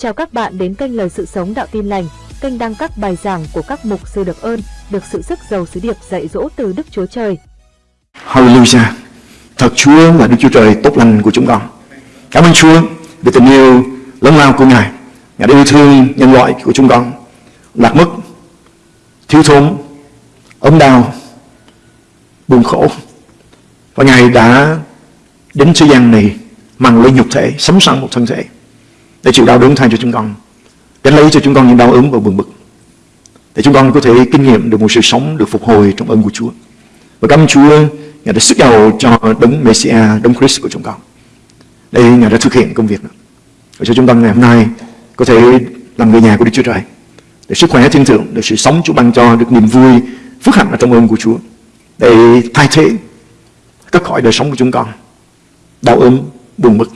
Chào các bạn đến kênh Lời Sự Sống Đạo Tin Lành, kênh đăng các bài giảng của các mục sư được ơn, được sự sức giàu sứ điệp dạy dỗ từ Đức Chúa Trời. Hallelujah. Thật Chúa là Đức Chúa Trời tốt lành của chúng con. Cảm ơn Chúa vì tình yêu lớn lao của Ngài. Ngài đã yêu thương nhân loại của chúng con. Lạc mất, thiếu thốn, ốm đau, buồn khổ. Và Ngài đã đến thế gian này mang lấy nhục thể, sống sang một thân thể để chịu đau đớn thay cho chúng con. gánh lấy cho chúng con những đau ốm và buồn bực. Để chúng con có thể kinh nghiệm được một sự sống được phục hồi trong ơn của Chúa. Và cảm ơn Chúa Ngài đã sức giàu cho đấng Messiah, đấng Christ của chúng con. Đây Ngài đã thực hiện công việc đó. Để cho chúng con ngày hôm nay có thể làm người nhà của Đức Chúa Trời. Để sức khỏe thiên thượng, để sự sống Chúa ban cho được niềm vui, phước hạnh ở trong ơn của Chúa. Để thay thế cất khỏi đời sống của chúng con. Đau ốm, buồn bực,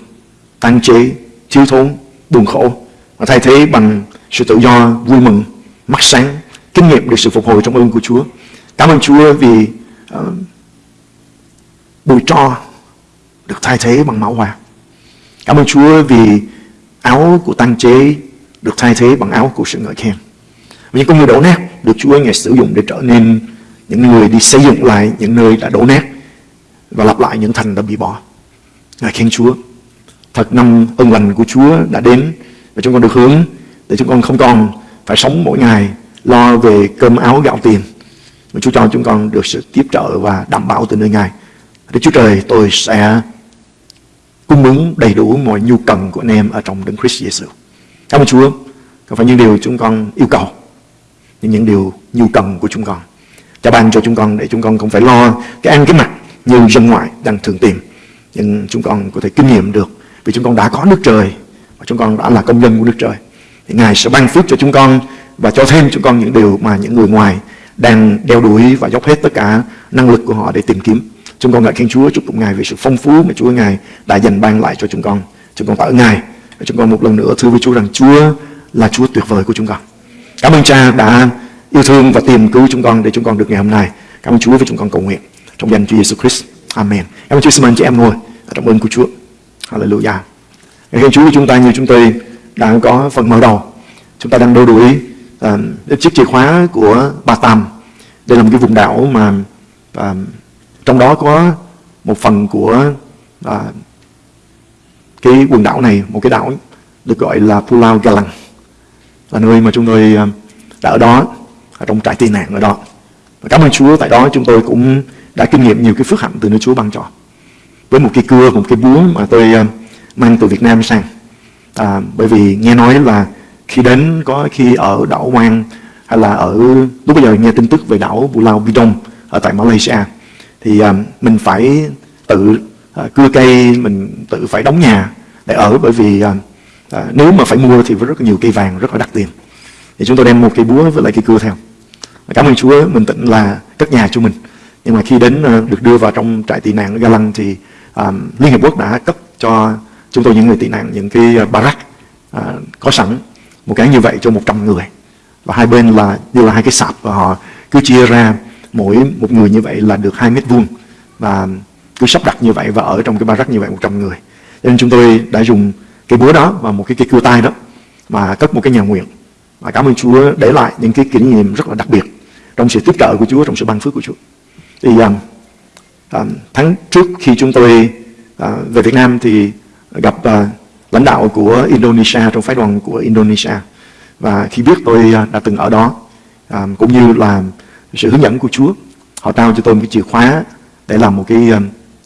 tan chế, thiếu thốn, buồn khổ và thay thế bằng sự tự do, vui mừng, mắt sáng, kinh nghiệm được sự phục hồi trong ơn của Chúa. Cảm ơn Chúa vì uh, bụi tro được thay thế bằng máu hoa. Cảm ơn Chúa vì áo của tăng chế được thay thế bằng áo của sự ngợi khen. Và những con người đổ nát được Chúa ngày sử dụng để trở nên những người đi xây dựng lại những nơi đã đổ nát và lặp lại những thành đã bị bỏ. Ngài khen Chúa. Thật năm ơn lành của Chúa đã đến và chúng con được hướng để chúng con không còn phải sống mỗi ngày lo về cơm áo gạo tiền mà Chúa cho chúng con được sự tiếp trợ và đảm bảo từ nơi Ngài. Đức Chúa Trời tôi sẽ cung ứng đầy đủ mọi nhu cần của anh em ở trong Đấng Christ Jesus. Cảm ơn Chúa. Không phải những điều chúng con yêu cầu, nhưng những điều nhu cần của chúng con. Cha ban cho chúng con để chúng con không phải lo cái ăn cái mặt như dân ngoại đang thường tìm. Nhưng chúng con có thể kinh nghiệm được vì chúng con đã có nước trời và chúng con đã là công dân của nước trời. Thì Ngài sẽ ban phước cho chúng con và cho thêm chúng con những điều mà những người ngoài đang đeo đuổi và dốc hết tất cả năng lực của họ để tìm kiếm. Chúng con ngợi khen Chúa, chúc tụng Ngài về sự phong phú mà Chúa Ngài đã dành ban lại cho chúng con. Chúng con tạ ơn Ngài. Và chúng con một lần nữa thưa với Chúa rằng Chúa là Chúa tuyệt vời của chúng con. Cảm ơn Cha đã yêu thương và tìm cứu chúng con để chúng con được ngày hôm nay. Cảm ơn Chúa với chúng con cầu nguyện trong danh Chúa Giêsu Christ. Amen. Cảm ơn Chúa xin mời chị em ngồi trong ơn của Chúa. Hallelujah. Dạ Ngày Chúa của chúng ta như chúng tôi đang có phần mở đầu. Chúng ta đang đôi đuổi uh, chiếc chìa khóa của bà Tam. Đây là một cái vùng đảo mà uh, trong đó có một phần của uh, cái quần đảo này, một cái đảo được gọi là Pulau Galang. Là nơi mà chúng tôi uh, đã ở đó, ở trong trại tị nạn ở đó. Và cảm ơn Chúa tại đó chúng tôi cũng đã kinh nghiệm nhiều cái phước hạnh từ nơi Chúa ban cho. Với một cái cưa, một cái búa mà tôi uh, mang từ Việt Nam sang. À, bởi vì nghe nói là khi đến có khi ở đảo Hoang hay là ở lúc bây giờ nghe tin tức về đảo Pulau Bidong ở tại Malaysia thì à, mình phải tự à, cưa cây mình tự phải đóng nhà để ở. Bởi vì à, à, nếu mà phải mua thì rất nhiều cây vàng rất là đắt tiền. Thì chúng tôi đem một cây búa với lại cây cưa theo. Cảm ơn Chúa mình tịnh là cất nhà cho mình. Nhưng mà khi đến được đưa vào trong trại tị nạn ở Galang thì à, Liên Hiệp Quốc đã cấp cho chúng tôi những người tị nạn những cái ờ, barrack à, có sẵn. Một cái như vậy cho 100 người. Và hai bên là như là hai cái sạp và họ cứ chia ra mỗi một người như vậy là được 2 mét vuông. Và cứ sắp đặt như vậy và ở trong cái barrack như vậy 100 người. Cho nên chúng tôi đã dùng cái búa đó và một cái cái cưa tay đó mà cất một cái nhà nguyện. Và cảm ơn Chúa để lại những cái kỷ niệm rất là đặc biệt trong sự tiếp trợ của Chúa trong sự ban phước của Chúa. Thì um, à, tháng trước khi chúng tôi à, về Việt Nam thì gặp à, lãnh đạo của Indonesia trong phái đoàn của Indonesia. Và khi biết tôi à, đã từng ở đó à, cũng như là sự hướng dẫn của Chúa họ trao cho tôi một cái chìa khóa để làm một cái à,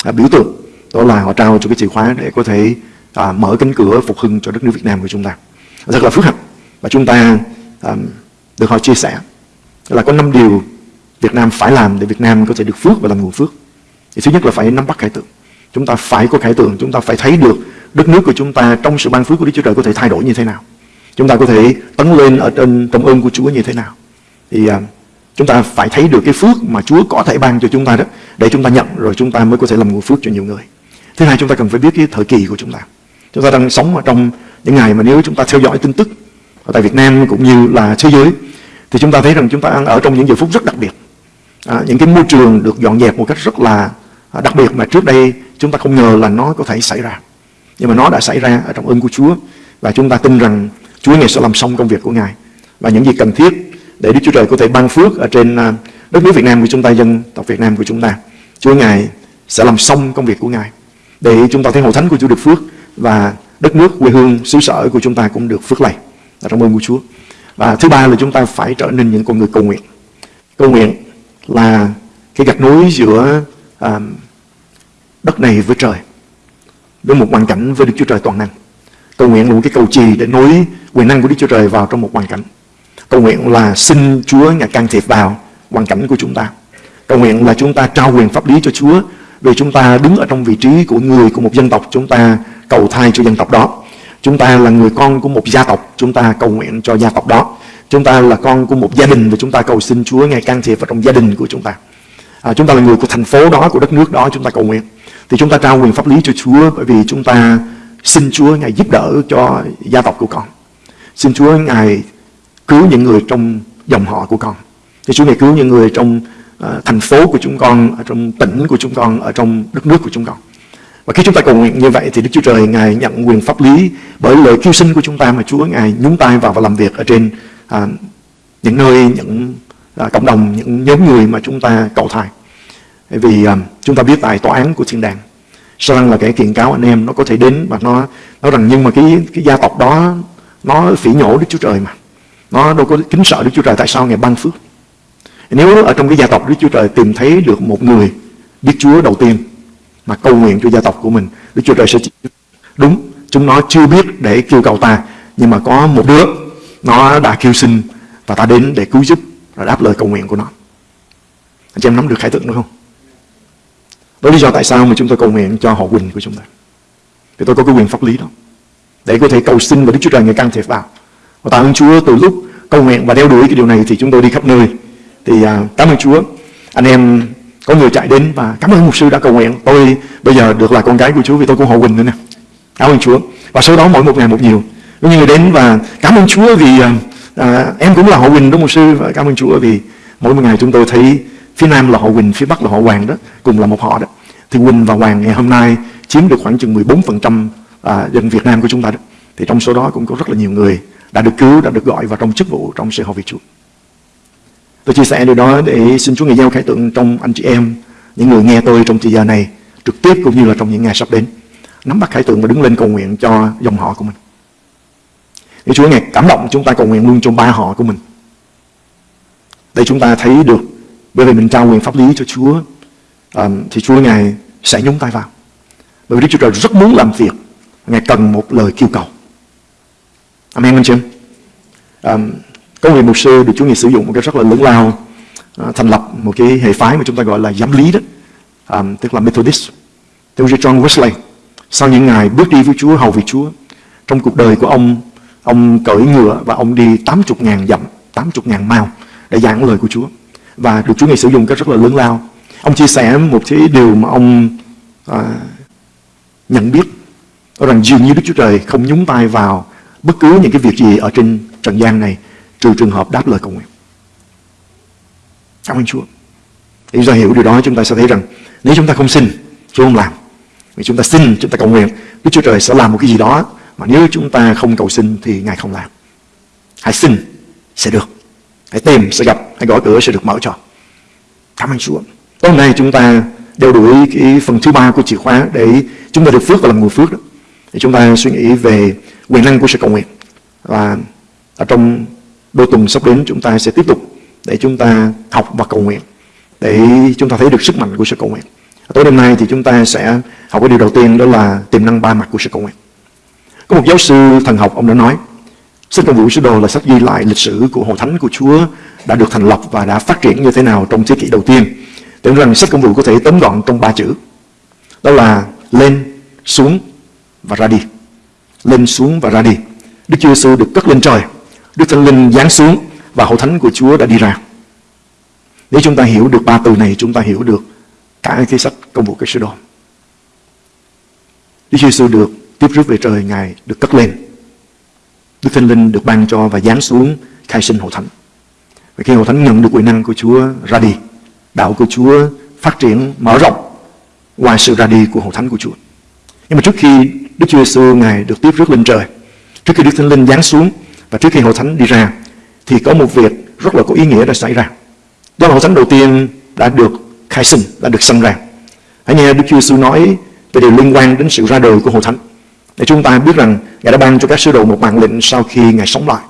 à biểu tượng. Đó là họ trao cho cái chìa khóa để có thể à, mở cánh cửa phục hưng cho đất nước Việt Nam của chúng ta. Rất là phước hạnh và chúng ta à, được họ chia sẻ. Là có năm điều Việt Nam phải làm để Việt Nam có thể được phước và làm nguồn phước thì thứ nhất là phải nắm bắt khải tượng chúng ta phải có khải tượng chúng ta phải thấy được đất nước của chúng ta trong sự ban phước của Đức Chúa Trời có thể thay đổi như thế nào chúng ta có thể tấn lên ở trên trong ơn của Chúa như thế nào thì uh, chúng ta phải thấy được cái phước mà Chúa có thể ban cho chúng ta đó để chúng ta nhận rồi chúng ta mới có thể làm nguồn phước cho nhiều người thứ hai chúng ta cần phải biết cái thời kỳ của chúng ta chúng ta đang sống ở trong những ngày mà nếu chúng ta theo dõi tin tức ở tại Việt Nam cũng như là thế giới thì chúng ta thấy rằng chúng ta đang ở trong những giờ phút rất đặc biệt à, những cái môi trường được dọn dẹp một cách rất là Ờ, đặc biệt mà trước đây chúng ta không ngờ là nó có thể xảy ra nhưng mà nó đã xảy ra ở trong ơn của Chúa và chúng ta tin rằng Chúa Ngài sẽ làm xong công việc của Ngài và những gì cần thiết để Đức Chúa Trời có thể ban phước ở trên à, đất nước Việt Nam của chúng ta, dân tộc Việt Nam của chúng ta. Chúa Ngài sẽ làm xong công việc của Ngài để chúng ta thấy hội thánh của Chúa được phước và đất nước quê hương xứ sở của chúng ta cũng được phước lành. Trong ơn của Chúa. Và thứ ba là chúng ta phải trở nên những con người cầu nguyện. Cầu nguyện là cái gạch nối giữa à, đất này với trời với một hoàn cảnh với Đức Chúa Trời toàn năng. Cầu nguyện là một cái cầu trì để nối quyền năng của Đức Chúa Trời vào trong một hoàn cảnh. Cầu nguyện là xin Chúa Ngài can thiệp vào hoàn cảnh của chúng ta. Cầu nguyện là chúng ta trao quyền pháp lý cho Chúa vì chúng ta đứng ở trong vị trí của người của một dân tộc chúng ta cầu thai cho dân tộc đó. Chúng ta là người con của một gia tộc, chúng ta cầu nguyện cho gia tộc đó. Chúng ta là con của một gia đình và chúng ta cầu xin Chúa Ngài can thiệp vào trong gia đình của chúng ta. À, chúng ta là người của thành phố đó, của đất nước đó, chúng ta cầu nguyện. Thì chúng ta trao quyền pháp lý cho Chúa bởi vì chúng ta xin Chúa Ngài giúp đỡ cho gia tộc của con. Xin Chúa Ngài cứu những người trong dòng họ của con. Thì Chúa Ngài cứu những người trong uh, thành phố của chúng con, ở trong tỉnh của chúng con, ở trong đất nước của chúng con. Và khi chúng ta cầu nguyện như vậy thì Đức Chúa Trời Ngài nhận quyền pháp lý bởi lời kêu sinh của chúng ta mà Chúa Ngài nhúng tay vào và làm việc ở trên à, những nơi, những à, cộng đồng, những nhóm người mà chúng ta cầu thai. Vì à, chúng ta biết tại tòa án của thiên đàng sao rằng là cái kiện cáo anh em nó có thể đến và nó nói rằng nhưng mà cái cái gia tộc đó nó phỉ nhổ Đức Chúa Trời mà. Nó đâu có kính sợ Đức Chúa Trời tại sao ngày ban phước? Nếu ở trong cái gia tộc Đức Chúa Trời tìm thấy được một người biết Chúa đầu tiên mà cầu nguyện cho gia tộc của mình Đức Chúa Trời sẽ chỉ đúng chúng nó chưa biết để kêu cầu ta nhưng mà có một đứa nó đã kêu xin và ta đến để cứu giúp rồi đáp lời cầu nguyện của nó. Anh chị em nắm được khải tượng đó không? Đó lý do tại sao mà chúng tôi cầu nguyện cho họ Quỳnh của chúng ta. Thì tôi có cái quyền pháp lý đó. Để có thể cầu xin và Đức Chúa Trời người can thiệp vào. Và tạ ơn Chúa từ lúc cầu nguyện và đeo đuổi cái điều này thì chúng tôi đi khắp nơi. Thì à, cảm ơn Chúa. Anh em có người chạy đến và cảm ơn mục sư đã cầu nguyện. Tôi bây giờ được là con gái của Chúa vì tôi cũng họ Quỳnh nữa nè. Cảm ơn Chúa. Và sau đó mỗi một ngày một nhiều. Có những người đến và cảm ơn Chúa vì à, à, em cũng là họ Quỳnh đó mục sư? Và cảm ơn Chúa vì mỗi một ngày chúng tôi thấy phía nam là họ Quỳnh phía bắc là họ Hoàng đó cùng là một họ đó. Thì Quỳnh và Hoàng ngày hôm nay chiếm được khoảng chừng 14% à, dân Việt Nam của chúng ta đó. Thì trong số đó cũng có rất là nhiều người đã được cứu đã được gọi vào trong chức vụ trong sự hầu việc Chúa. Tôi chia sẻ điều đó để xin Chúa ngài giao khải tượng trong anh chị em những người nghe tôi trong thời giờ này trực tiếp cũng như là trong những ngày sắp đến. Nắm bắt khải tượng và đứng lên cầu nguyện cho dòng họ của mình để Chúa ngày cảm động chúng ta cầu nguyện luôn cho ba họ của mình để chúng ta thấy được bởi vì mình trao quyền pháp lý cho Chúa um, thì Chúa Ngài sẽ nhúng tay vào. Bởi vì Đức Chúa Trời rất muốn làm việc, Ngài cần một lời kêu cầu. Amen anh chị em. Um, có người mục sư được Chúa Ngài sử dụng một cái rất là lớn lao uh, thành lập một cái hệ phái mà chúng ta gọi là giám lý đó, um, tức là Methodist. Theo John Wesley, sau những ngày bước đi với Chúa, hầu vì Chúa, trong cuộc đời của ông, ông cởi ngựa và ông đi 80.000 dặm, 80.000 mao để giảng lời của Chúa. Và được Chúa Ngài sử dụng cái rất là lớn lao Ông chia sẻ một cái điều mà ông à, nhận biết đó rằng dường như Đức Chúa Trời không nhúng tay vào bất cứ những cái việc gì ở trên trần gian này trừ trường hợp đáp lời cầu nguyện. Cảm ơn Chúa. Để chúng ta hiểu điều đó chúng ta sẽ thấy rằng nếu chúng ta không xin, Chúa không làm. Vì chúng ta xin, chúng ta cầu nguyện, Đức Chúa Trời sẽ làm một cái gì đó mà nếu chúng ta không cầu xin thì Ngài không làm. Hãy xin, sẽ được. Hãy tìm, sẽ gặp. Hãy gõ cửa, sẽ được mở cho. Cảm ơn Chúa. Tối nay chúng ta đeo đuổi cái phần thứ ba của chìa khóa để chúng ta được phước và làm người phước đó. Thì chúng ta suy nghĩ về quyền năng của sự cầu nguyện. Và ở trong đôi tuần sắp đến chúng ta sẽ tiếp tục để chúng ta học và cầu nguyện. Để chúng ta thấy được sức mạnh của sự cầu nguyện. Tối đêm nay thì chúng ta sẽ học cái điều đầu tiên đó là tiềm năng ba mặt của sự cầu nguyện. Có một giáo sư thần học ông đã nói Sách công vụ sứ đồ là sách ghi lại lịch sử của hội thánh của Chúa đã được thành lập và đã phát triển như thế nào trong thế kỷ đầu tiên. Tưởng rằng sách công vụ có thể tóm gọn trong ba chữ. Đó là lên, xuống và ra đi. Lên, xuống và ra đi. Đức Chúa Giêsu được cất lên trời. Đức Thánh Linh giáng xuống và hội thánh của Chúa đã đi ra. Nếu chúng ta hiểu được ba từ này, chúng ta hiểu được cả cái sách công vụ cái sứ đồ. Đức Chúa Giêsu được tiếp rước về trời, Ngài được cất lên. Đức Thánh Linh được ban cho và giáng xuống khai sinh hội thánh. Và khi hội thánh nhận được quyền năng của Chúa ra đi, đạo của Chúa phát triển mở rộng ngoài sự ra đi của hội thánh của Chúa. Nhưng mà trước khi Đức Chúa Giêsu ngài được tiếp rước lên trời, trước khi Đức Thánh Linh giáng xuống và trước khi hội thánh đi ra thì có một việc rất là có ý nghĩa đã xảy ra. Đó là hội thánh đầu tiên đã được khai sinh, đã được sinh ra. Hãy nghe Đức Chúa Giêsu nói về điều liên quan đến sự ra đời của hội thánh. Để chúng ta biết rằng Ngài đã ban cho các sứ đồ một mạng lệnh sau khi Ngài sống lại.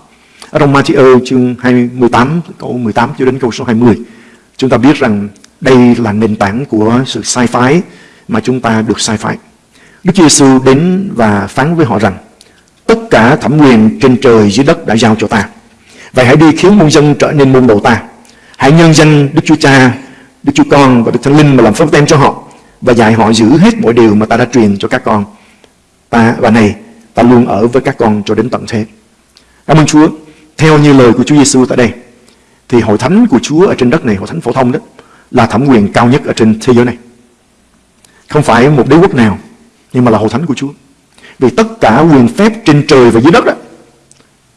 Ở trong Matthew chương 28, câu 18 cho đến câu số 20, chúng ta biết rằng đây là nền tảng của sự sai phái mà chúng ta được sai phái. Đức Chúa Giêsu đến và phán với họ rằng tất cả thẩm quyền trên trời dưới đất đã giao cho ta. Vậy hãy đi khiến muôn dân trở nên môn đồ ta. Hãy nhân danh Đức Chúa Cha, Đức Chúa Con và Đức Thánh Linh mà làm phép tem cho họ và dạy họ giữ hết mọi điều mà ta đã truyền cho các con. Ta và này, ta luôn ở với các con cho đến tận thế. Cảm ơn Chúa. Theo như lời của Chúa Giêsu tại đây, thì hội thánh của Chúa ở trên đất này, hội thánh phổ thông đó, là thẩm quyền cao nhất ở trên thế giới này. Không phải một đế quốc nào, nhưng mà là hội thánh của Chúa. Vì tất cả quyền phép trên trời và dưới đất đó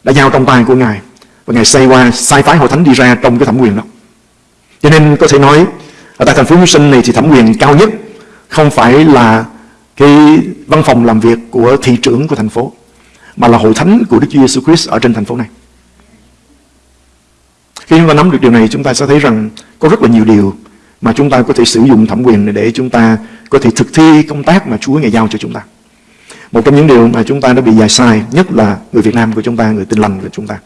đã giao trong tay của Ngài. Và Ngài xây qua sai phái hội thánh đi ra trong cái thẩm quyền đó. Cho nên có thể nói ở tại thành phố Houston này thì thẩm quyền cao nhất không phải là cái văn phòng làm việc của thị trưởng của thành phố mà là hội thánh của Đức Chúa Giêsu Christ ở trên thành phố này. Khi chúng ta nắm được điều này chúng ta sẽ thấy rằng có rất là nhiều điều mà chúng ta có thể sử dụng thẩm quyền để chúng ta có thể thực thi công tác mà Chúa Ngài giao cho chúng ta. Một trong những điều mà chúng ta đã bị dạy sai nhất là người Việt Nam của chúng ta, người tin lành của chúng ta.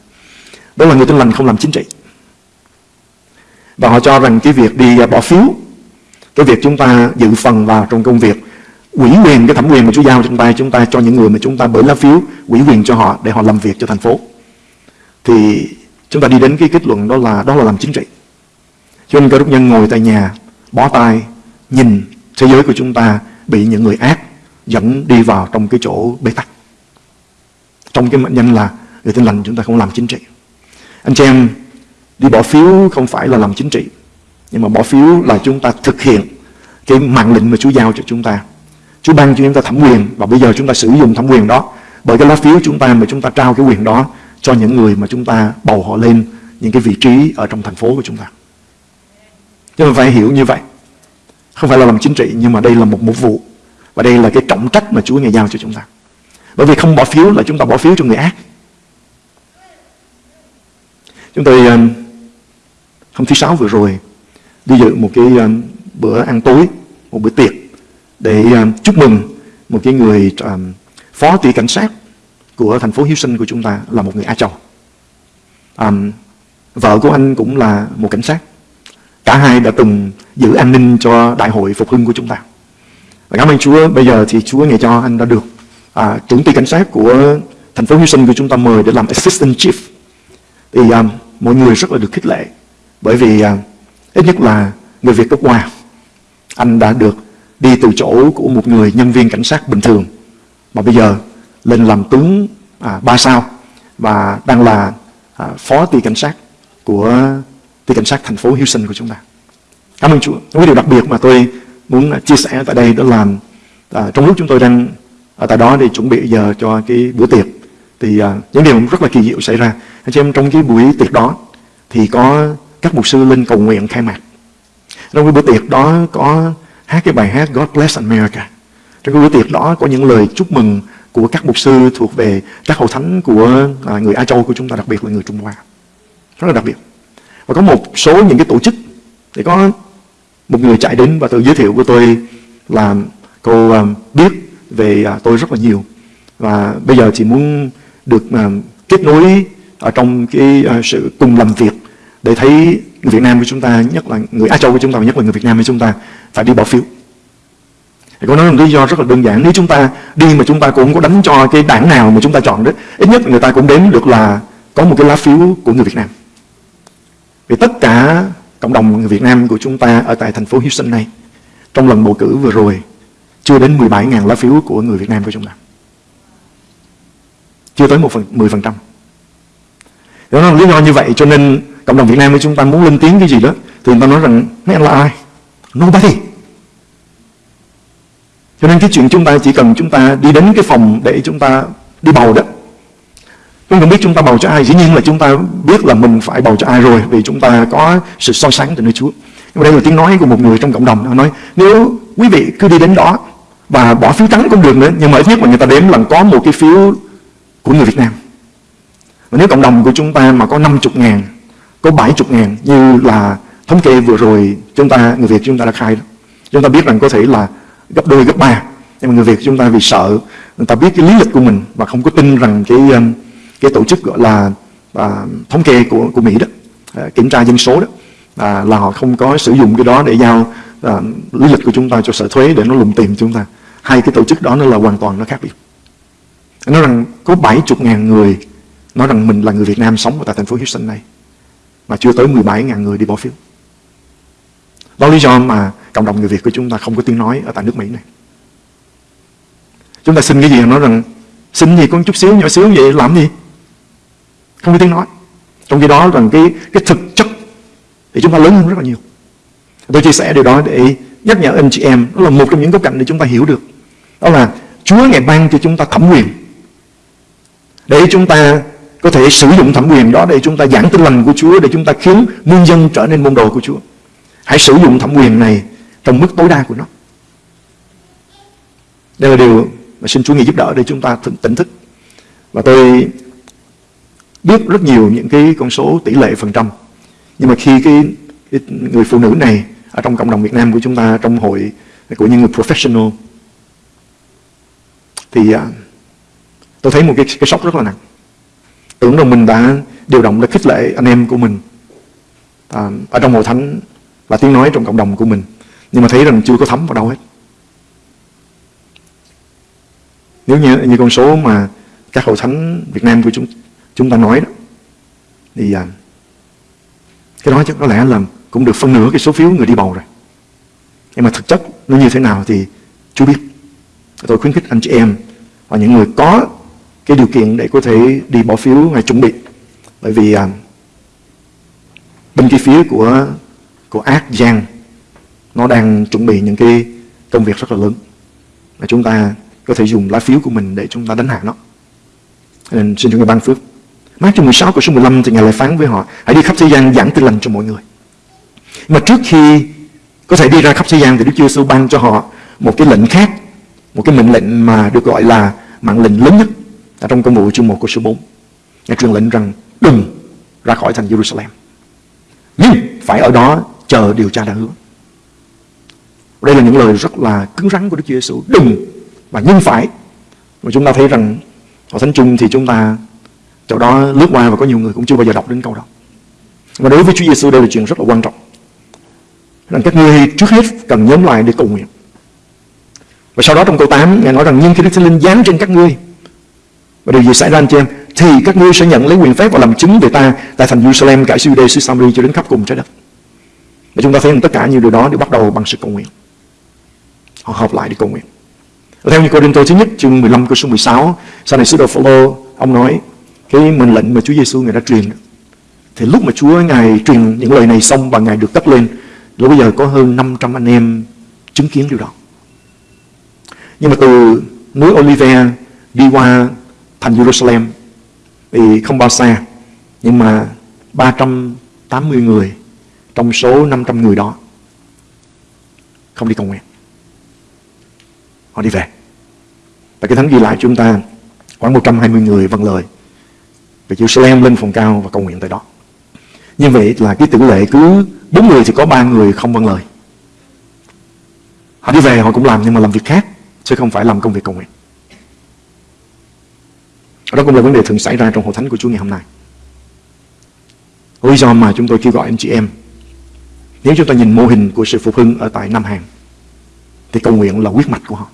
Đó là người tin lành không làm chính trị. Và họ cho rằng cái việc đi bỏ phiếu, cái việc chúng ta dự phần vào trong công việc, ủy quyền cái thẩm quyền mà Chúa giao cho chúng ta, chúng ta cho những người mà chúng ta bởi lá phiếu, ủy quyền cho họ để họ làm việc cho thành phố. Thì chúng ta đi đến cái kết luận đó là đó là làm chính trị. Cho nên cơ đốc nhân ngồi tại nhà, bó tay, nhìn thế giới của chúng ta bị những người ác dẫn đi vào trong cái chỗ bế tắc. Trong cái mệnh danh là người tin lành chúng ta không làm chính trị. Anh chị em đi bỏ phiếu không phải là làm chính trị, nhưng mà bỏ phiếu là chúng ta thực hiện cái mạng lệnh mà Chúa giao cho chúng ta. Chúa ban cho chúng ta thẩm quyền và bây giờ chúng ta sử dụng thẩm quyền đó bởi cái lá phiếu chúng ta mà chúng ta trao cái quyền đó cho những người mà chúng ta bầu họ lên những cái vị trí ở trong thành phố của chúng ta. Chúng ta phải hiểu như vậy. Không phải là làm chính trị nhưng mà đây là một mục vụ. Và đây là cái trọng trách mà Chúa Ngài giao cho chúng ta. Bởi vì không bỏ phiếu là chúng ta bỏ phiếu cho người ác. Chúng tôi um, hôm thứ sáu vừa rồi đi dự một cái um, bữa ăn tối, một bữa tiệc để à, chúc mừng một cái người à, phó tỷ cảnh sát của thành phố Houston của chúng ta là một người Á Châu. Um, vợ của anh cũng là một cảnh sát. Cả hai đã từng giữ an ninh cho đại hội phục hưng của chúng ta. Và cảm ơn Chúa, bây giờ thì Chúa ngày cho anh đã được à, trưởng ty cảnh sát của thành phố Houston của chúng ta mời để làm assistant chief. Thì um, mọi người rất là được khích lệ bởi vì uh, ít nhất là người Việt gốc Hoa anh đã được đi từ chỗ của một người nhân viên cảnh sát bình thường mà bây giờ lên làm tướng à, ba sao và đang là à, phó ty cảnh sát của ty cảnh sát thành phố Houston của chúng ta. Cảm ơn Chúa. Một điều đặc biệt mà tôi muốn à, chia sẻ tại đây đó là à, trong lúc chúng tôi đang ở tại đó để chuẩn bị giờ cho cái bữa tiệc thì à, những điều rất là kỳ diệu xảy ra. Anh chị em trong cái buổi tiệc đó thì có các mục sư lên cầu nguyện khai mạc. Trong cái bữa tiệc đó có hát cái bài hát God Bless America. Trong cái bữa tiệc đó có những lời chúc mừng của các mục sư thuộc về các hội thánh của à, người Á Châu của chúng ta, đặc biệt là người Trung Hoa. Rất là đặc biệt. Và có một số những cái tổ chức thì có một người chạy đến và tự giới thiệu của tôi là cô à, biết về à, tôi rất là nhiều và bây giờ chị muốn được kết nối ở trong cái sự cùng làm việc để thấy người Việt Nam của chúng ta nhất là người Á Châu của chúng ta nhất là người Việt Nam của chúng ta phải đi bỏ phiếu. Thì có nói một lý do rất là đơn giản Nếu chúng ta đi mà chúng ta cũng có đánh cho cái đảng nào mà chúng ta chọn đó Ít nhất người ta cũng đến được là có một cái lá phiếu của người Việt Nam. Vì tất cả cộng đồng người Việt Nam của chúng ta ở tại thành phố Houston này Trong lần bầu cử vừa rồi Chưa đến 17.000 lá phiếu của người Việt Nam của chúng ta. Chưa tới một phần, 10% đó là lý do như vậy cho nên cộng đồng Việt Nam của chúng ta muốn lên tiếng cái gì đó Thì người ta nói rằng mấy anh là ai? Nobody cho nên cái chuyện chúng ta chỉ cần chúng ta đi đến cái phòng để chúng ta đi bầu đó. Chúng ta biết chúng ta bầu cho ai, dĩ nhiên là chúng ta biết là mình phải bầu cho ai rồi vì chúng ta có sự so sánh từ nơi Chúa. Nhưng mà đây là tiếng nói của một người trong cộng đồng. Họ nói nếu quý vị cứ đi đến đó và bỏ phiếu trắng cũng được nữa nhưng mà ít nhất là người ta đếm là có một cái phiếu của người Việt Nam mà nếu cộng đồng của chúng ta mà có 50 ngàn, có 70 ngàn như là thống kê vừa rồi chúng ta, người Việt chúng ta đã khai đó. Chúng ta biết rằng có thể là gấp đôi, gấp ba. Nhưng mà người Việt chúng ta vì sợ, người ta biết cái lý lịch của mình và không có tin rằng cái um, cái tổ chức gọi là à, thống kê của của Mỹ đó, à, kiểm tra dân số đó, à, là họ không có sử dụng cái đó để giao à, lý lịch của chúng ta cho sở thuế để nó lùng tìm chúng ta. Hai cái tổ chức đó nó là hoàn toàn nó khác biệt. nó rằng có 70 ngàn người nói rằng mình là người Việt Nam sống tại thành phố Houston này, mà chưa tới 17.000 người đi bỏ phiếu. Đó lý do mà cộng đồng người Việt của chúng ta không có tiếng nói ở tại nước Mỹ này. Chúng ta xin cái gì nói rằng, xin gì con chút xíu nhỏ xíu vậy, làm gì? Không có tiếng nói. Trong khi đó rằng cái cái thực chất thì chúng ta lớn hơn rất là nhiều. Tôi chia sẻ điều đó để nhắc nhở anh chị em, đó là một trong những góc cạnh để chúng ta hiểu được. Đó là Chúa ngày ban cho chúng ta thẩm quyền để chúng ta có thể sử dụng thẩm quyền đó để chúng ta giảng tin lành của Chúa để chúng ta khiến muôn dân trở nên môn đồ của Chúa. Hãy sử dụng thẩm quyền này trong mức tối đa của nó. Đây là điều mà xin Chúa nghĩ giúp đỡ để chúng ta tỉnh thức. Và tôi biết rất nhiều những cái con số tỷ lệ phần trăm. Nhưng mà khi cái, cái người phụ nữ này ở trong cộng đồng Việt Nam của chúng ta trong hội của những người professional thì à, tôi thấy một cái, cái sốc rất là nặng. Tưởng rằng mình đã điều động để khích lệ anh em của mình à, ở trong hội thánh và tiếng nói trong cộng đồng của mình. Nhưng mà thấy rằng chưa có thấm vào đâu hết. Nếu như, như con số mà các hội thánh Việt Nam của chúng chúng ta nói đó, thì à, cái đó chắc có lẽ là cũng được phân nửa cái số phiếu người đi bầu rồi. Nhưng mà thực chất nó như thế nào thì chưa biết. Tôi khuyến khích anh chị em và những người có cái điều kiện để có thể đi bỏ phiếu ngày chuẩn bị. Bởi vì à, bên kia phía của của ác giang nó đang chuẩn bị những cái công việc rất là lớn và chúng ta có thể dùng lá phiếu của mình để chúng ta đánh hạ nó. Nên xin Chúa ngài ban phước. Mát chương 16 của số 15 thì Ngài lại phán với họ Hãy đi khắp thế gian giảng tin lành cho mọi người Mà trước khi có thể đi ra khắp thế gian Thì Đức Chúa Giêsu ban cho họ một cái lệnh khác Một cái mệnh lệnh mà được gọi là mạng lệnh lớn nhất trong công vụ chương 1 của số 4 Ngài truyền lệnh rằng đừng ra khỏi thành Jerusalem Nhưng phải ở đó chờ điều tra đã hứa Đây là những lời rất là cứng rắn của Đức Chúa Giêsu Đừng và nhưng phải mà chúng ta thấy rằng ở Thánh Trung thì chúng ta, Chỗ đó lướt qua và có nhiều người cũng chưa bao giờ đọc đến câu đó. Và đối với Chúa Giêsu đây là chuyện rất là quan trọng. Rằng các ngươi trước hết cần nhóm lại để cầu nguyện. Và sau đó trong câu 8 Ngài nói rằng, nhưng khi Đức Thánh Linh giáng trên các ngươi và điều gì xảy ra anh chị em thì các ngươi sẽ nhận lấy quyền phép và làm chứng về ta tại thành Jerusalem cả Judea, xứ Samaria cho đến khắp cùng trái đất. Và chúng ta thấy rằng tất cả những điều đó đều bắt đầu bằng sự cầu nguyện. Họ họp lại để cầu nguyện. Và theo như Cô Tô thứ nhất chương 15 câu số 16 sau này sứ đồ Phaolô ông nói cái mệnh lệnh mà Chúa Giêsu người đã truyền thì lúc mà Chúa ngài truyền những lời này xong và ngài được cất lên lúc bây giờ có hơn 500 anh em chứng kiến điều đó nhưng mà từ núi Olive đi qua thành Jerusalem thì không bao xa, nhưng mà 380 người trong số 500 người đó không đi cầu nguyện họ đi về và cái thánh ghi lại chúng ta khoảng 120 người vâng lời về Jerusalem lên phòng cao và cầu nguyện tại đó. Như vậy là cái tỷ lệ cứ bốn người thì có ba người không vâng lời. Họ đi về họ cũng làm nhưng mà làm việc khác, chứ không phải làm công việc cầu nguyện. Đó cũng là vấn đề thường xảy ra trong hội thánh của Chúa ngày hôm nay. Lý do mà chúng tôi kêu gọi anh chị em Nếu chúng ta nhìn mô hình của sự phục hưng ở tại Nam Hàn Thì cầu nguyện là quyết mạch của họ.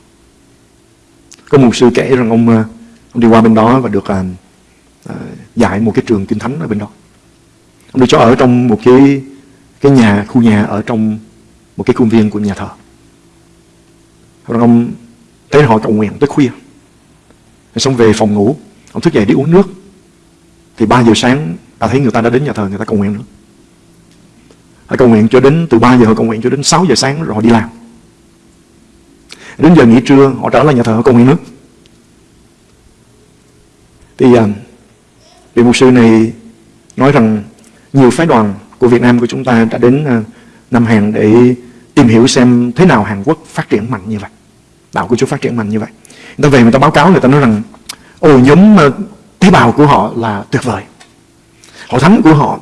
Có một sư kể rằng ông, ờ, ông đi qua bên đó và được uh, à, dạy một cái trường kinh thánh ở bên đó. Ông được cho ở trong một cái cái nhà khu nhà ở trong một cái khuôn viên của nhà thờ. Rồi ông thấy họ cầu nguyện tới khuya. Rồi xong về phòng ngủ ông thức dậy đi uống nước thì 3 giờ sáng, ta thấy người ta đã đến nhà thờ, người ta cầu nguyện nữa họ cầu nguyện cho đến, từ 3 giờ họ cầu nguyện cho đến 6 giờ sáng rồi họ đi làm đến giờ nghỉ trưa, họ trở lại nhà thờ, họ cầu nguyện nước thì à, Vị mục sư này nói rằng nhiều phái đoàn của Việt Nam của chúng ta đã đến à, Nam Hàn để tìm hiểu xem thế nào Hàn Quốc phát triển mạnh như vậy. Đạo của Chúa phát triển mạnh như vậy. Người ta về người ta báo cáo, người ta nói rằng ồ, nhóm ờ, tế bào của họ là tuyệt vời. Hội thánh của họ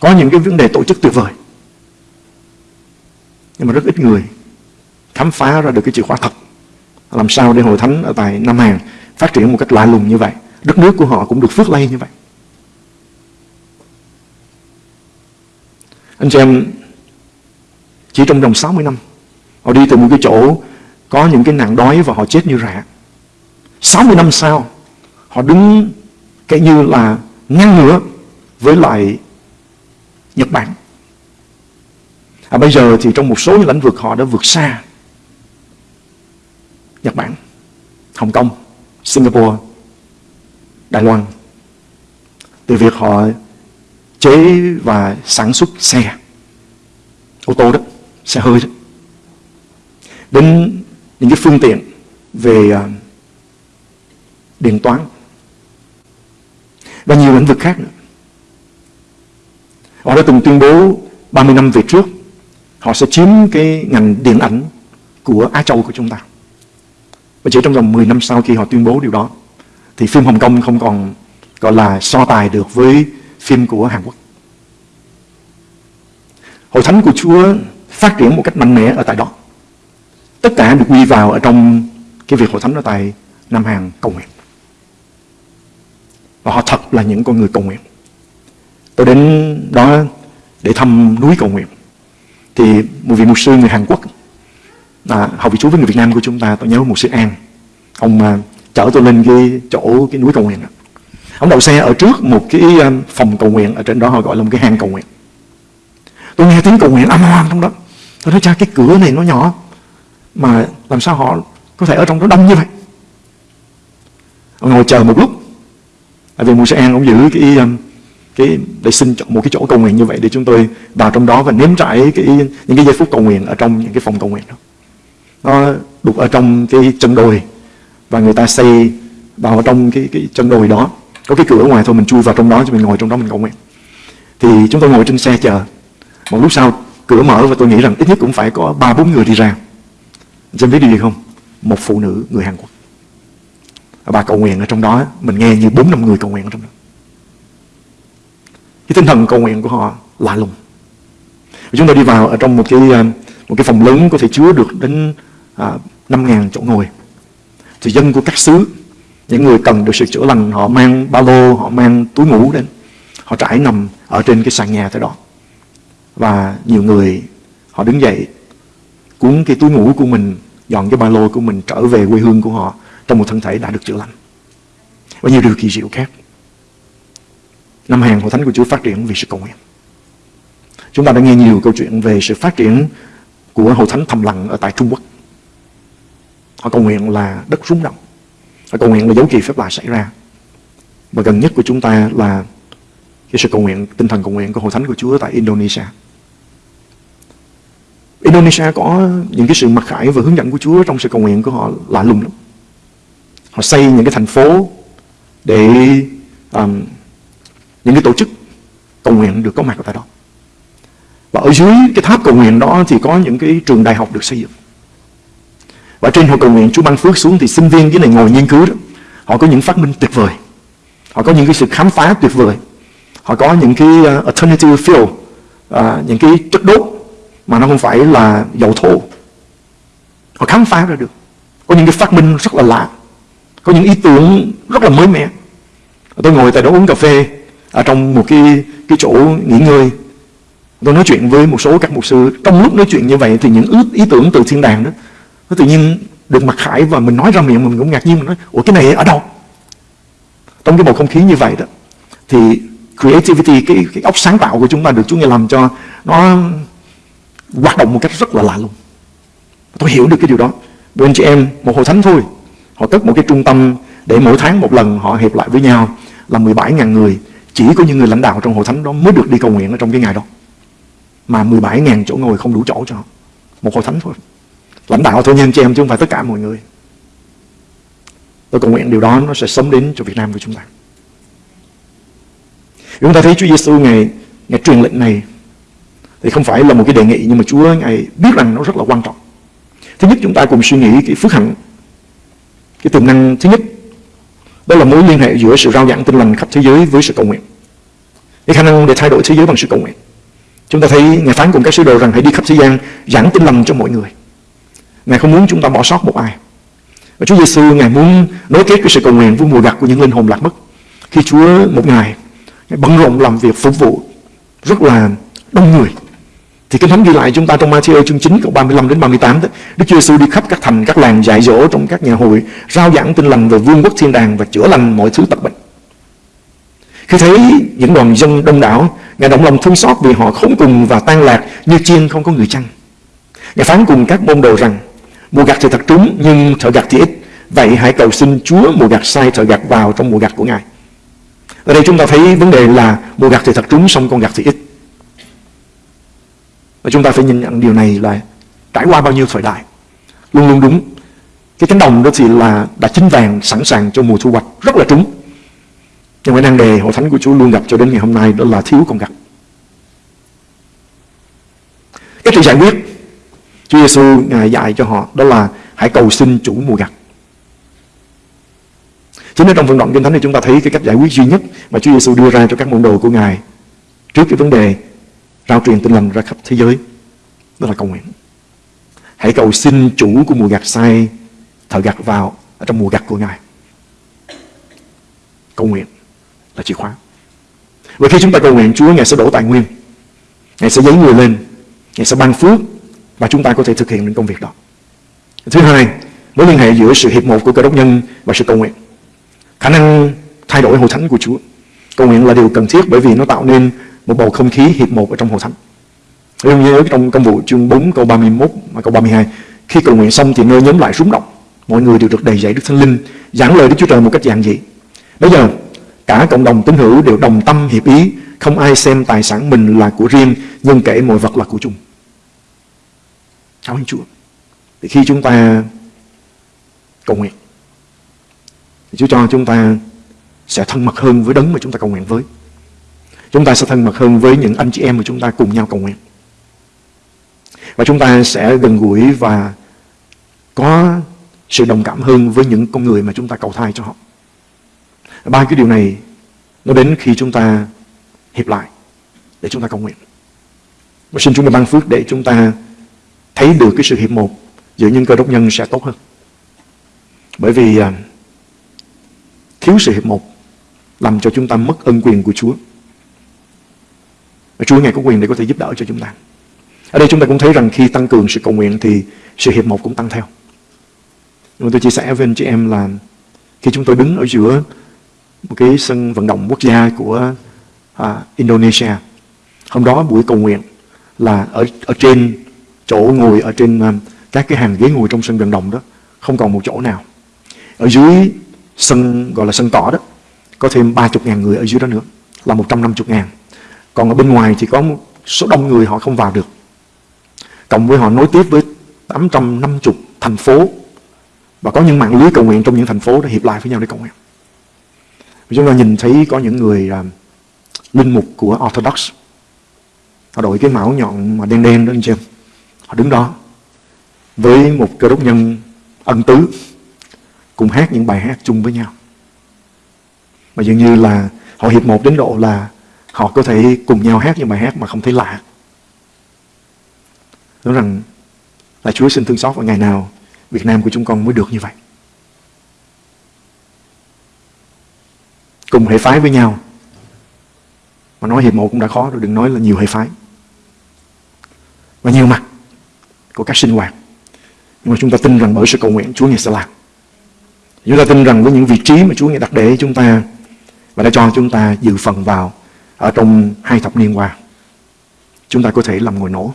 có những cái vấn đề tổ chức tuyệt vời. Nhưng mà rất ít người khám phá ra được cái chìa khóa thật. Làm sao để hội thánh ở tại Nam Hàn phát triển một cách lạ lùng như vậy. Đất nước của họ cũng được phước lây như vậy. Anh chị em, chỉ trong vòng 60 năm, họ đi từ một cái chỗ có những cái nạn đói và họ chết như rạ 60 năm sau họ đứng cái như là ngang ngửa với lại Nhật Bản. À, bây giờ thì trong một số những lĩnh vực họ đã vượt xa Nhật Bản Hồng Kông Singapore Đài Loan. Từ việc họ chế và sản xuất xe ô tô đó xe hơi đó đến những cái phương tiện về à, điện toán và nhiều lĩnh vực khác nữa. Họ đã từng tuyên bố 30 năm về trước, họ sẽ chiếm cái ngành điện ảnh của Á Châu của chúng ta. Và chỉ trong vòng 10 năm sau khi họ tuyên bố điều đó, thì phim Hồng Kông không còn, gọi là, so tài được với phim của Hàn Quốc. Hội thánh của Chúa phát triển một cách mạnh mẽ ở tại đó. Tất cả được quy vào ở trong cái việc hội thánh ở tại Nam Hàn cầu nguyện. Và họ thật là những con người cầu nguyện. Tôi đến đó để thăm núi cầu nguyện. Thì một vị mục sư người Hàn Quốc à, học vị chú với người Việt Nam của chúng ta, tôi nhớ một sư An. Ông mà chở tôi lên cái chỗ cái núi cầu nguyện đó. Ông đậu xe ở trước một cái à, phòng cầu nguyện ở trên đó họ gọi là một cái hang cầu nguyện. Tôi nghe tiếng cầu nguyện âm hoang trong đó. Tôi nói cha cái cửa này nó nhỏ mà làm sao họ có thể ở trong đó đông như vậy. Ông ngồi chờ một lúc à, vì Mùa An ông giữ cái um, cái để xin một cái chỗ cầu nguyện như vậy để chúng tôi vào trong đó và nếm trải cái những cái giây phút cầu nguyện ở trong những cái phòng cầu nguyện đó. Nó đục ở trong cái chân đồi và người ta xây vào trong cái cái chân đồi đó. Có cái cửa ở ngoài thôi mình chui vào trong đó cho mình ngồi trong đó mình cầu nguyện. Thì chúng tôi ngồi trên xe chờ. Một lúc sau cửa mở và tôi nghĩ rằng ít nhất cũng phải có ba bốn người đi ra. Anh biết điều gì không? Một phụ nữ người Hàn Quốc bà cầu nguyện ở trong đó mình nghe như bốn năm người cầu nguyện ở trong đó. Cái tinh thần cầu nguyện của họ lạ lùng. Chúng tôi đi vào ở trong một cái à, một cái phòng lớn có thể chứa được đến à, năm ngàn chỗ ngồi. Thì dân của các xứ những người cần được sự chữa lành họ mang ba lô họ mang túi ngủ đến. Họ trải nằm ở trên cái sàn nhà thế đó. Và nhiều người họ đứng dậy cuốn cái túi ngủ của mình dọn cái ba lô của mình trở về quê hương của họ trong một thân thể đã được chữa lành. Và nhiều điều kỳ diệu khác. Năm hàng hội thánh của Chúa phát triển vì sự cầu nguyện. Chúng ta đã nghe nhiều câu chuyện về sự phát triển của hội thánh thầm lặng ở tại Trung Quốc. Họ cầu nguyện là đất rúng động. Họ cầu nguyện là dấu kỳ phép lạ xảy ra. Và gần nhất của chúng ta là cái sự cầu nguyện, tinh thần cầu nguyện của hội thánh của Chúa tại Indonesia. Indonesia có những cái sự mặc khải và hướng dẫn của Chúa trong sự cầu nguyện của họ lạ lùng lắm họ xây những cái thành phố để um, những cái tổ chức cầu nguyện được có mặt ở tại đó. Và ở dưới cái tháp cầu nguyện đó thì có những cái trường đại học được xây dựng. Và trên hội cầu nguyện Chúa ban phước xuống thì sinh viên cái này ngồi nghiên cứu đó họ có những phát minh tuyệt vời. Họ có những cái sự khám phá tuyệt vời. Họ có những cái uh, alternative fuel uh, những cái chất đốt mà nó không phải là dầu thô. Họ khám phá ra được. Có những cái phát minh rất là lạ có những ý tưởng rất là mới mẻ. Tôi ngồi tại đó uống cà phê ở trong một cái cái chỗ nghỉ ngơi. Tôi nói chuyện với một số các mục sư. Trong lúc nói chuyện như vậy thì những ước ý tưởng từ thiên đàng đó nó tự nhiên được mặc khải và mình nói ra miệng mình cũng ngạc nhiên. Mình nói ủa cái này ở đâu? Trong cái bầu không khí như vậy đó thì creativity cái, cái óc sáng tạo của chúng ta được Chúa Ngài làm cho nó hoạt động một cách rất là lạ luôn tôi hiểu được cái điều đó. Bên anh chị em một hội thánh thôi họ cất một cái trung tâm để mỗi tháng một lần họ hiệp lại với nhau là 17.000 người. Chỉ có những người lãnh đạo trong hội thánh đó mới được đi cầu nguyện ở trong cái ngày đó. Mà 17.000 chỗ ngồi không đủ chỗ cho họ. Một hội thánh thôi. Lãnh đạo thôi nha anh chị em chứ không phải tất cả mọi người. Tôi cầu nguyện điều đó nó sẽ sớm đến cho Việt Nam của chúng ta. Chúng ta thấy Chúa Giêsu ngày ngày truyền lệnh này thì không phải là một cái đề nghị, nhưng mà Chúa ngài biết rằng nó rất là quan trọng. Thứ nhất, chúng ta cùng suy nghĩ cái phước hạnh cái tiềm năng thứ nhất, đó là mối liên hệ giữa sự rao giảng tin lành khắp thế giới với sự cầu nguyện cái khả năng để thay đổi thế giới bằng sự cầu nguyện. Chúng ta thấy Ngài phán cùng các sứ đồ rằng hãy đi khắp thế gian giảng tin lành cho mọi người. Ngài không muốn chúng ta bỏ sót một ai. Và Chúa Giêsu Ngài muốn nối kết cái sự cầu nguyện với mùa gặt của những linh hồn lạc mất. Khi Chúa một ngày, Ngài bận rộn làm việc phục vụ rất là đông người. Thì Kinh Thánh ghi lại chúng ta trong Matthew chương 9 câu 35 đến 38 đó, Đức Chúa Giêsu đi khắp các thành, các làng dạy dỗ trong các nhà hội, rao giảng tin lành về vương quốc thiên đàng và chữa lành mọi thứ tật bệnh. Khi thấy những đoàn dân đông đảo, Ngài động lòng thương xót vì họ khốn cùng và tan lạc như chiên không có người chăn. Ngài phán cùng các môn đồ rằng, mùa gặt thì thật trúng nhưng thợ gặt thì ít. Vậy hãy cầu xin Chúa mùa gặt sai thợ gặt vào trong mùa gặt của Ngài. Ở đây chúng ta thấy vấn đề là mùa gặt thì thật trúng xong con gặt thì ít. Và chúng ta phải nhìn nhận điều này là trải qua bao nhiêu thời đại. Luôn luôn đúng. Cái cánh đồng đó thì là đã chín vàng sẵn sàng cho mùa thu hoạch rất là trúng. Nhưng mà năng đề hội thánh của Chúa luôn gặp cho đến ngày hôm nay đó là thiếu con gặt. Cái chuyện giải quyết Chúa Giêsu ngài dạy cho họ đó là hãy cầu xin chủ mùa gặt. chính ở trong phần đoạn kinh thánh này chúng ta thấy cái cách giải quyết duy nhất mà Chúa Giêsu đưa ra cho các môn đồ của ngài trước cái vấn đề rao truyền tin lành ra khắp thế giới đó là cầu nguyện. Hãy cầu xin chủ của mùa gặt sai thợ gặt vào ở trong mùa gặt của ngài. Cầu nguyện là chìa khóa. Và khi chúng ta cầu nguyện, Chúa Ngài sẽ đổ tài nguyên Ngài sẽ dấy người lên Ngài sẽ ban phước Và chúng ta có thể thực hiện những công việc đó Thứ hai, Mối liên hệ giữa sự hiệp một của cơ đốc nhân Và sự cầu nguyện Khả năng thay đổi hội thánh của Chúa Cầu nguyện là điều cần thiết bởi vì nó tạo nên một bầu không khí hiệp một ở trong hội thánh Giống như trong công vụ chương 4 câu 31 và câu 32 Khi cầu nguyện xong thì nơi nhóm lại rúng động Mọi người đều được đầy dạy Đức Thánh Linh Giảng lời Đức Chúa Trời một cách giản dị Bây giờ Cả cộng đồng tín hữu đều đồng tâm hiệp ý, không ai xem tài sản mình là của riêng, nhưng kể mọi vật là của chung. Cảm ơn Chúa. Thì khi chúng ta cầu nguyện, thì Chúa cho chúng ta sẽ thân mật hơn với đấng mà chúng ta cầu nguyện với. Chúng ta sẽ thân mật hơn với những anh chị em mà chúng ta cùng nhau cầu nguyện. Và chúng ta sẽ gần gũi và có sự đồng cảm hơn với những con người mà chúng ta cầu thai cho họ. Ba cái điều này nó đến khi chúng ta hiệp lại để chúng ta cầu nguyện. Và xin chúng ta ban phước để chúng ta thấy được cái sự hiệp một giữa những cơ đốc nhân sẽ tốt hơn. Bởi vì à, thiếu sự hiệp một làm cho chúng ta mất ân quyền của Chúa. Và Chúa Ngài có quyền để có thể giúp đỡ cho chúng ta. Ở đây chúng ta cũng thấy rằng khi tăng cường sự cầu nguyện thì sự hiệp một cũng tăng theo. Nhưng mà tôi chia sẻ với anh chị em là khi chúng tôi đứng ở giữa một cái sân vận động quốc gia của à, Indonesia. Hôm đó buổi cầu nguyện là ở ở trên chỗ ngồi ở trên um, các cái hàng ghế ngồi trong sân vận động đó không còn một chỗ nào. Ở dưới sân gọi là sân cỏ đó có thêm 30 ngàn người ở dưới đó nữa là 150 ngàn. Còn ở bên ngoài thì có một số đông người họ không vào được. Cộng với họ nối tiếp với 850 thành phố và có những mạng lưới cầu nguyện trong những thành phố để hiệp lại với nhau để cầu nguyện. Chúng ta nhìn thấy có những người uh, linh mục của Orthodox Họ đội cái mão nhọn mà đen đen đó anh chị em Họ đứng đó Với một cơ đốc nhân ân tứ Cùng hát những bài hát chung với nhau Mà dường như là Họ hiệp một đến độ là Họ có thể cùng nhau hát những bài hát mà không thấy lạ. Nói rằng Là Chúa xin thương xót vào ngày nào Việt Nam của chúng con mới được như vậy. Cùng hệ phái với nhau. Mà nói hiệp một cũng đã khó rồi, đừng nói là nhiều hệ phái. Và nhiều mặt của các sinh hoạt. Nhưng mà chúng ta tin rằng bởi sự cầu nguyện, Chúa Ngài sẽ làm. Chúng ta tin rằng với những vị trí mà Chúa Ngài đặt để chúng ta và đã cho chúng ta dự phần vào ở trong hai thập niên qua, chúng ta có thể làm ngồi nổ,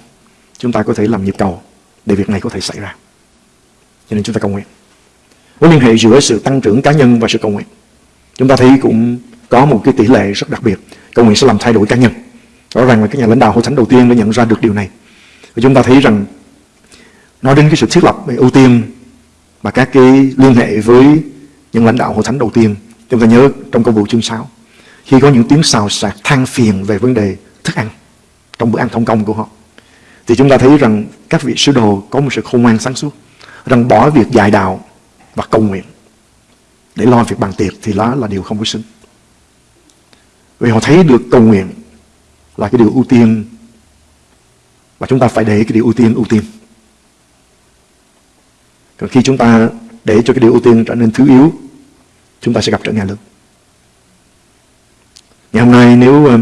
chúng ta có thể làm nhịp cầu để việc này có thể xảy ra. Cho nên chúng ta cầu nguyện. Mối liên hệ giữa sự tăng trưởng cá nhân và sự cầu nguyện. Chúng ta thấy cũng có một cái tỷ lệ rất đặc biệt. Cầu nguyện sẽ làm thay đổi cá nhân. Rõ ràng là các nhà lãnh đạo hội thánh đầu tiên đã nhận ra được điều này. Và chúng ta thấy rằng nói đến cái sự thiết lập về ưu tiên và các cái liên hệ với những lãnh đạo hội thánh đầu tiên, chúng ta nhớ trong công vụ chương 6 khi có những tiếng xào xạc than phiền về vấn đề thức ăn trong bữa ăn thông công của họ thì chúng ta thấy rằng các vị sứ đồ có một sự khôn ngoan sáng suốt rằng bỏ việc dạy đạo và cầu nguyện để lo việc bàn tiệc thì đó là điều không có xứng. Vì họ thấy được cầu nguyện là cái điều ưu tiên và chúng ta phải để cái điều ưu tiên ưu tiên. Còn khi chúng ta để cho cái điều ưu tiên trở nên thứ yếu, chúng ta sẽ gặp trở ngại lớn. Ngày hôm nay nếu ờ,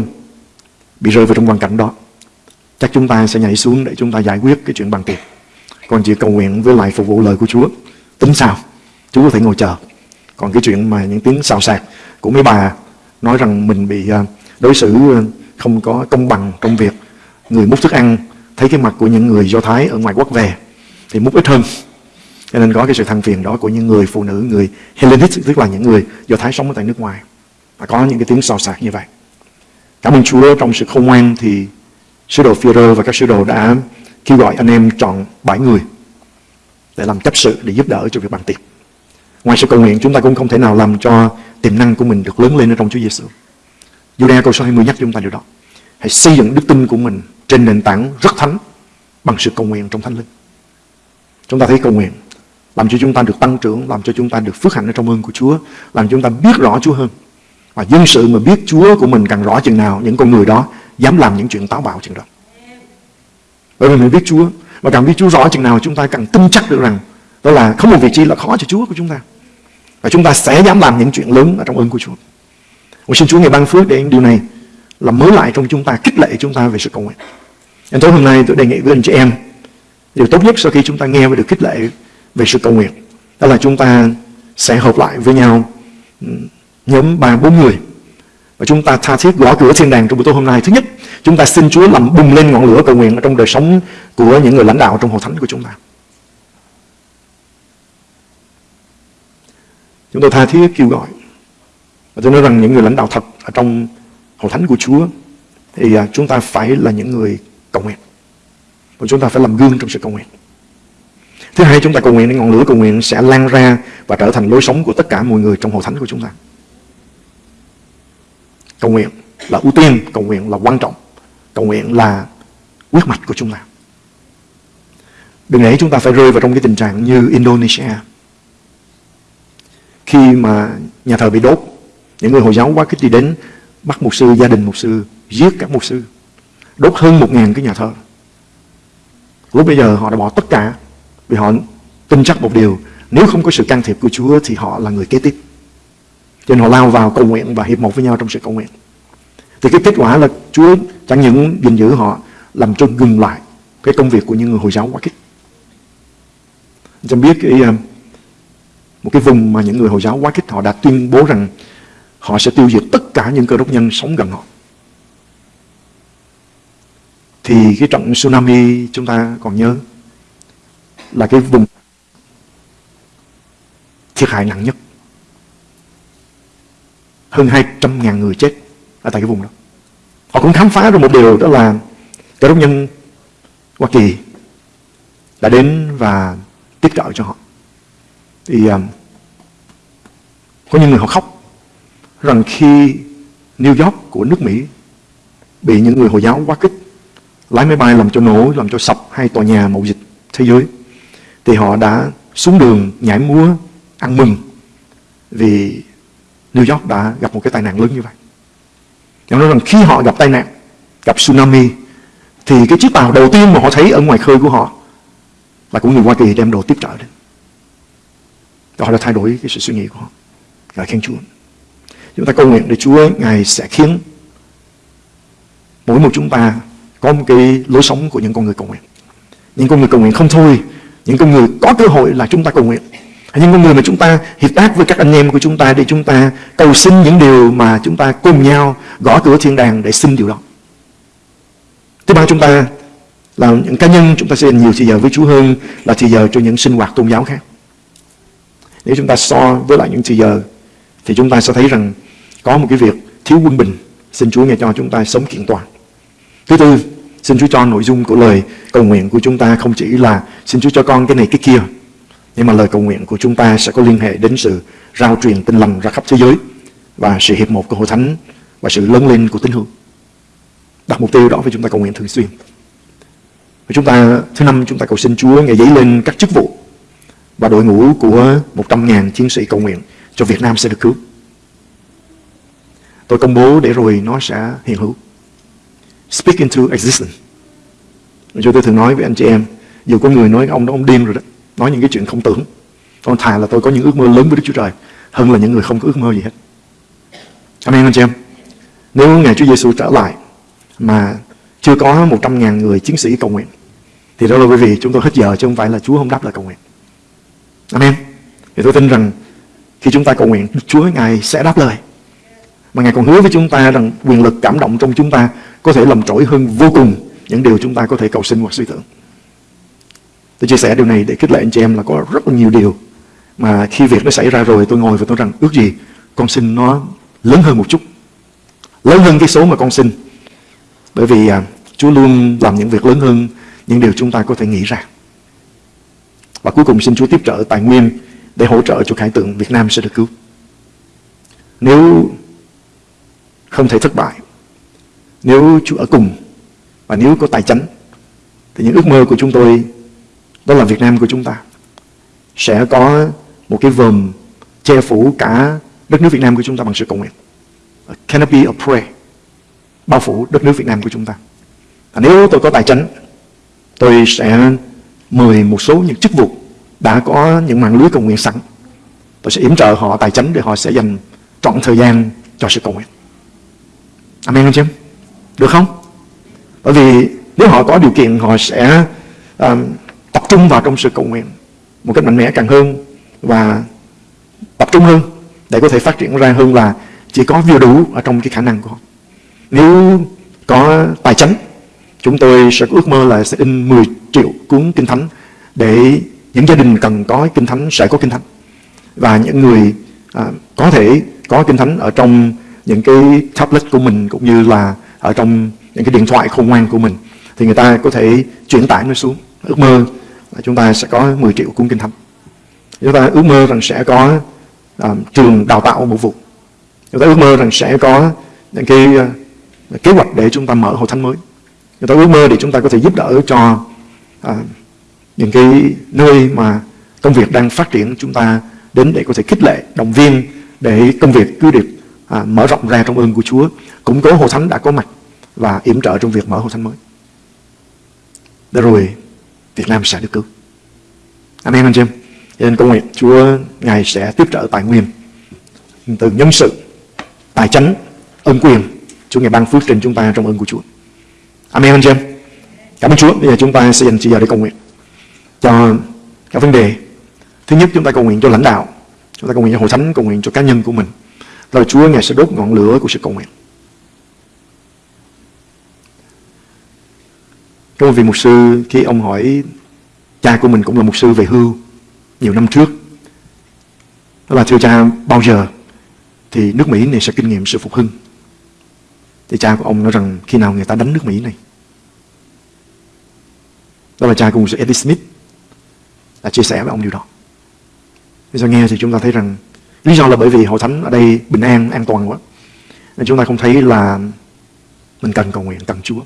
bị rơi vào trong hoàn cảnh đó, chắc chúng ta sẽ nhảy xuống để chúng ta giải quyết cái chuyện bằng tiền. Còn chỉ cầu nguyện với lại phục vụ lời của Chúa. Tính sao? Chúa có thể ngồi chờ. Còn cái chuyện mà những tiếng xào xạc của mấy bà nói rằng mình bị ờ, đối xử ờ, không có công bằng trong việc người múc thức ăn thấy cái mặt của những người Do Thái ở ngoài quốc về thì múc ít hơn. Cho nên có cái sự than phiền đó của những người phụ nữ, người Hellenic, tức là những người Do Thái sống ở tại nước ngoài. Và có những cái tiếng xào xạc như vậy. Cảm ơn Chúa trong sự không ngoan thì sứ đồ phi và các sứ đồ đã kêu gọi anh em chọn bảy người để làm chấp sự để giúp đỡ cho việc bàn tiệc. Ngoài sự cầu nguyện chúng ta cũng không thể nào làm cho tiềm năng của mình được lớn lên ở trong Chúa Giêsu. Juda câu số 20 nhắc chúng ta điều đó. Hãy xây dựng đức tin của mình trên nền tảng rất thánh bằng sự cầu nguyện trong thánh linh. Chúng ta thấy cầu nguyện làm cho chúng ta được tăng trưởng, làm cho chúng ta được phước hạnh ở trong ơn của Chúa, làm cho chúng ta biết rõ Chúa hơn. Và dân sự mà biết Chúa của mình càng rõ chừng nào, những con người đó dám làm những chuyện táo bạo chừng đó. Bởi vì mình biết Chúa, và càng biết Chúa rõ chừng nào chúng ta càng tin chắc được rằng đó là không một vị trí là khó cho Chúa của chúng ta. Và chúng ta sẽ dám làm những chuyện lớn ở trong ơn của Chúa. Nguyện xin Chúa ngày ban phước để điều này làm mới lại trong chúng ta, kích lệ chúng ta về sự cầu nguyện. Nên tối hôm nay tôi đề nghị với anh chị em, điều tốt nhất sau khi chúng ta nghe và được kích lệ về sự cầu nguyện, đó là chúng ta sẽ hợp lại với nhau ừ, nhóm ba bốn người và chúng ta tha thiết gõ cửa thiên đàng trong buổi tối hôm nay. Thứ nhất, chúng ta xin Chúa làm bùng lên ngọn lửa cầu nguyện ở trong đời sống của những người lãnh đạo trong hội thánh của chúng ta. Chúng tôi tha thiết kêu gọi và tôi nói rằng những người lãnh đạo thật ở trong hội thánh của Chúa thì à, chúng ta phải là những người cầu nguyện. Và chúng ta phải làm gương trong sự cầu nguyện. Thứ hai, chúng ta cầu nguyện để ngọn lửa cầu nguyện sẽ lan ra và trở thành lối sống của tất cả mọi người trong hội thánh của chúng ta. Cầu nguyện là ưu tiên, cầu nguyện là quan trọng, cầu nguyện là quyết mạch của chúng ta. Đừng để chúng ta phải rơi vào trong cái tình trạng như Indonesia. Khi mà nhà thờ bị đốt, những người Hồi giáo quá khích đi đến bắt mục sư, gia đình mục sư, giết các mục sư, đốt hơn một ngàn cái nhà thờ. Lúc bây giờ họ đã bỏ tất cả vì họ tin chắc một điều nếu không có sự can thiệp của Chúa thì họ là người kế tiếp. Cho nên họ lao vào cầu nguyện và hiệp một với nhau trong sự cầu nguyện. Thì cái kết quả là Chúa chẳng những gìn giữ họ làm cho ngừng lại cái công việc của những người Hồi giáo quá khích. Chẳng biết cái, ờ, một cái vùng mà những người Hồi giáo quá khích họ đã tuyên bố rằng họ sẽ tiêu diệt tất cả những cơ đốc nhân sống gần họ. Thì cái trận tsunami chúng ta còn nhớ là cái vùng thiệt hại nặng nhất. Hơn 200.000 người chết ở tại cái vùng đó. Họ cũng khám phá ra một điều đó là cơ đốc nhân Hoa Kỳ đã đến và tiếp trợ cho họ. Thì um, có những người họ khóc rằng khi New York của nước Mỹ bị những người Hồi giáo quá kích lái máy bay làm cho nổ, làm cho sập hai tòa nhà mậu dịch thế giới thì họ đã xuống đường nhảy múa ăn mừng vì New York đã gặp một cái tai nạn lớn như vậy. Họ nói rằng khi họ gặp tai nạn, gặp tsunami thì cái chiếc tàu đầu tiên mà họ thấy ở ngoài khơi của họ là của người Hoa Kỳ đem đồ tiếp trợ đến. Và họ đã thay đổi cái sự suy nghĩ của họ. Ngài khen Chúa. Chúng ta cầu nguyện để Chúa Ngài sẽ khiến mỗi một chúng ta có một cái lối sống của những con người cầu nguyện. Những con người cầu nguyện không thôi, những con người có cơ hội là chúng ta cầu nguyện. Những con người mà chúng ta hiệp tác với các anh em của chúng ta để chúng ta cầu xin những điều mà chúng ta cùng nhau gõ cửa thiên đàng để xin điều đó. Thứ ba chúng ta là những cá nhân chúng ta sẽ dành nhiều thời giờ với Chúa hơn là thời giờ cho những sinh hoạt tôn giáo khác. Nếu chúng ta so với lại những thời giờ thì chúng ta sẽ thấy rằng có một cái việc thiếu quân bình. Xin Chúa nghe cho chúng ta sống kiện toàn. Thứ tư, xin Chúa cho nội dung của lời cầu nguyện của chúng ta không chỉ là xin Chúa cho con cái này cái kia. Nhưng mà lời cầu nguyện của chúng ta sẽ có liên hệ đến sự rao truyền tin lành ra khắp thế giới và sự hiệp một của hội thánh và sự lớn lên của tín hữu. Đặt mục tiêu đó với chúng ta cầu nguyện thường xuyên. Và chúng ta thứ năm chúng ta cầu xin Chúa ngày dấy lên các chức vụ và đội ngũ của 100.000 chiến sĩ cầu nguyện cho Việt Nam sẽ được cứu. Tôi công bố để rồi nó sẽ hiện hữu. speak into existence. Chúng tôi thường nói với anh chị em, dù có người nói ông đó ông điên rồi đó, nói những cái chuyện không tưởng. Còn thà là tôi có những ước mơ lớn với Đức Chúa Trời hơn là những người không có ước mơ gì hết. Amen anh chị em. Nếu ngày Chúa Giêsu trở lại mà chưa có 100.000 người chiến sĩ cầu nguyện thì đó là bởi vì chúng tôi hết giờ chứ không phải là Chúa không đáp lời cầu nguyện. Amen. Thì tôi tin rằng khi chúng ta cầu nguyện, Chúa Ngài sẽ đáp lời. Mà Ngài còn hứa với chúng ta rằng quyền lực cảm động trong chúng ta có thể làm trỗi hơn vô cùng những điều chúng ta có thể cầu xin hoặc suy tưởng. Tôi chia sẻ điều này để khích lệ anh chị em là có rất là nhiều điều mà khi việc nó xảy ra rồi tôi ngồi và tôi rằng ước gì con xin nó lớn hơn một chút. Lớn hơn cái số mà con xin. Bởi vì à, Chúa luôn làm những việc lớn hơn những điều chúng ta có thể nghĩ ra. Và cuối cùng xin Chúa tiếp trợ tài nguyên để hỗ trợ cho khải tượng Việt Nam sẽ được cứu. Nếu không thể thất bại, nếu Chúa ở cùng và nếu có tài chánh thì những ước mơ của chúng tôi đó là Việt Nam của chúng ta sẽ có một cái vòm che phủ cả đất nước Việt Nam của chúng ta bằng sự cầu nguyện. A canopy of prayer bao phủ đất nước Việt Nam của chúng ta. À, nếu tôi có tài chính, tôi sẽ mời một số những chức vụ đã có những mạng lưới cầu nguyện sẵn. Tôi sẽ yểm trợ họ tài chính để họ sẽ dành trọn thời gian cho sự cầu nguyện. Amen anh chị em? Được không? Bởi vì nếu họ có điều kiện họ sẽ um, tập trung vào trong sự cầu nguyện một cách mạnh mẽ càng hơn và tập trung hơn để có thể phát triển ra hơn là chỉ có vừa đủ ở trong cái khả năng của họ. Nếu có tài chánh, chúng tôi sẽ ước mơ là sẽ in 10 triệu cuốn kinh thánh để những gia đình cần có kinh thánh sẽ có kinh thánh và những người à, có thể có kinh thánh ở trong những cái tablet của mình cũng như là ở trong những cái điện thoại khôn ngoan của mình thì người ta có thể chuyển tải nó xuống ước mơ là chúng ta sẽ có 10 triệu cung kinh thánh. Chúng ta ước mơ rằng sẽ có uh, trường đào tạo một vụ chúng ta ước mơ rằng sẽ có những cái uh, kế hoạch để chúng ta mở hội thánh mới. Chúng ta ước mơ để chúng ta có thể giúp đỡ cho uh, những cái nơi mà công việc đang phát triển chúng ta đến để có thể khích lệ động viên để công việc cứ được à, mở rộng ra trong ơn của Chúa. Củng cố hội thánh đã có mặt và yểm trợ trong việc mở hội thánh mới. Để rồi Việt Nam sẽ được cứu. Amen anh chị em, cho nên cầu nguyện Chúa Ngài sẽ tiếp trợ tài nguyên từ nhân sự, tài chánh, ân quyền. Chúa Ngài ban phước trên chúng ta trong ơn của Chúa. Amen anh chị em, Cảm ơn Chúa. Bây giờ chúng ta sẽ dành chỉ giờ để cầu nguyện cho các vấn đề. Thứ nhất, chúng ta cầu nguyện cho lãnh đạo. Chúng ta cầu nguyện cho hội thánh, Cầu nguyện cho cá nhân của mình. Rồi Chúa Ngài sẽ đốt ngọn lửa của sự cầu nguyện. Có một vị mục sư khi ông hỏi cha của mình cũng là mục sư về hưu nhiều năm trước. Đó là thưa cha bao giờ thì nước Mỹ này sẽ kinh nghiệm sự phục hưng. Thì cha của ông nói rằng khi nào người ta đánh nước Mỹ này. Đó là cha của mục sư Eddie Smith đã chia sẻ với ông điều đó. Bây giờ nghe thì chúng ta thấy rằng lý do là bởi vì hội thánh ở đây bình an, an toàn quá. Nên chúng ta không thấy là mình cần cầu nguyện, cần Chúa.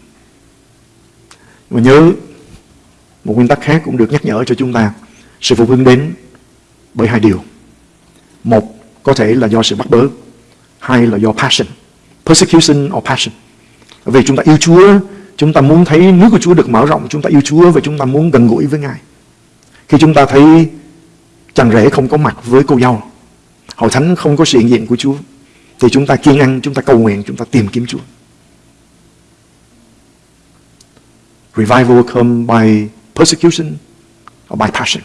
Mà nhớ một nguyên tắc khác cũng được nhắc nhở cho chúng ta. Sự phục hưng đến bởi hai điều. Một có thể là do sự bắt bớ. Hai là do passion. Persecution or passion. Vì chúng ta yêu Chúa, chúng ta muốn thấy nước của Chúa được mở rộng, chúng ta yêu Chúa và chúng ta muốn gần gũi với Ngài. Khi chúng ta thấy chàng rể không có mặt với cô dâu, hội thánh không có sự hiện diện của Chúa, thì chúng ta kiên ăn, chúng ta cầu nguyện, chúng ta tìm kiếm Chúa. Revival come by persecution or by passion.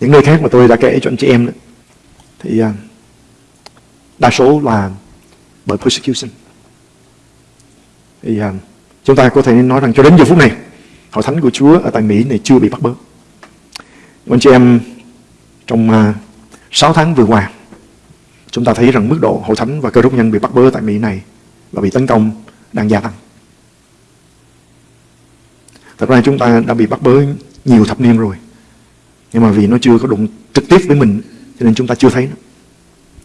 Những nơi khác mà tôi đã kể cho anh chị em đó, thì à, đa số là bởi persecution. Thì à, chúng ta có thể nói rằng cho đến giờ phút này, hội thánh của Chúa ở tại Mỹ này chưa bị bắt bớ. Anh chị em trong à, 6 tháng vừa qua, chúng ta thấy rằng mức độ hội thánh và cơ đốc nhân bị bắt bớ tại Mỹ này và bị tấn công đang gia tăng. Thật ra chúng ta đã bị bắt bớ nhiều thập niên rồi. Nhưng mà vì nó chưa có đụng trực tiếp với mình cho nên chúng ta chưa thấy nó.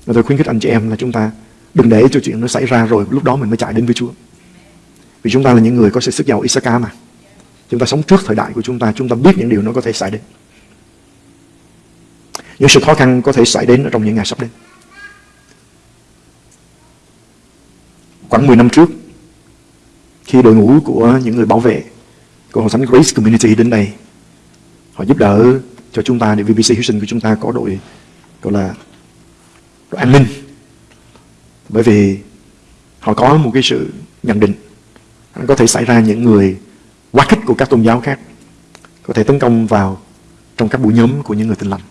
Và tôi khuyến khích anh chị em là chúng ta đừng để cho chuyện nó xảy ra rồi lúc đó mình mới chạy đến với Chúa. Vì chúng ta là những người có sự sức giàu Isaka mà. Chúng ta sống trước thời đại của chúng ta, chúng ta biết những điều nó có thể xảy đến. Những sự khó khăn có thể xảy đến ở trong những ngày sắp đến. Khoảng 10 năm trước, khi đội ngũ của những người bảo vệ Cộng đồng Thánh Grace Community đến đây. Họ giúp đỡ cho chúng ta, để VBC Houston của chúng ta có đội, gọi là đội an ninh. Bởi vì họ có một cái sự nhận định. Có thể xảy ra những người quá khích của các tôn giáo khác. Có thể tấn công vào trong các buổi nhóm của những người tin lành.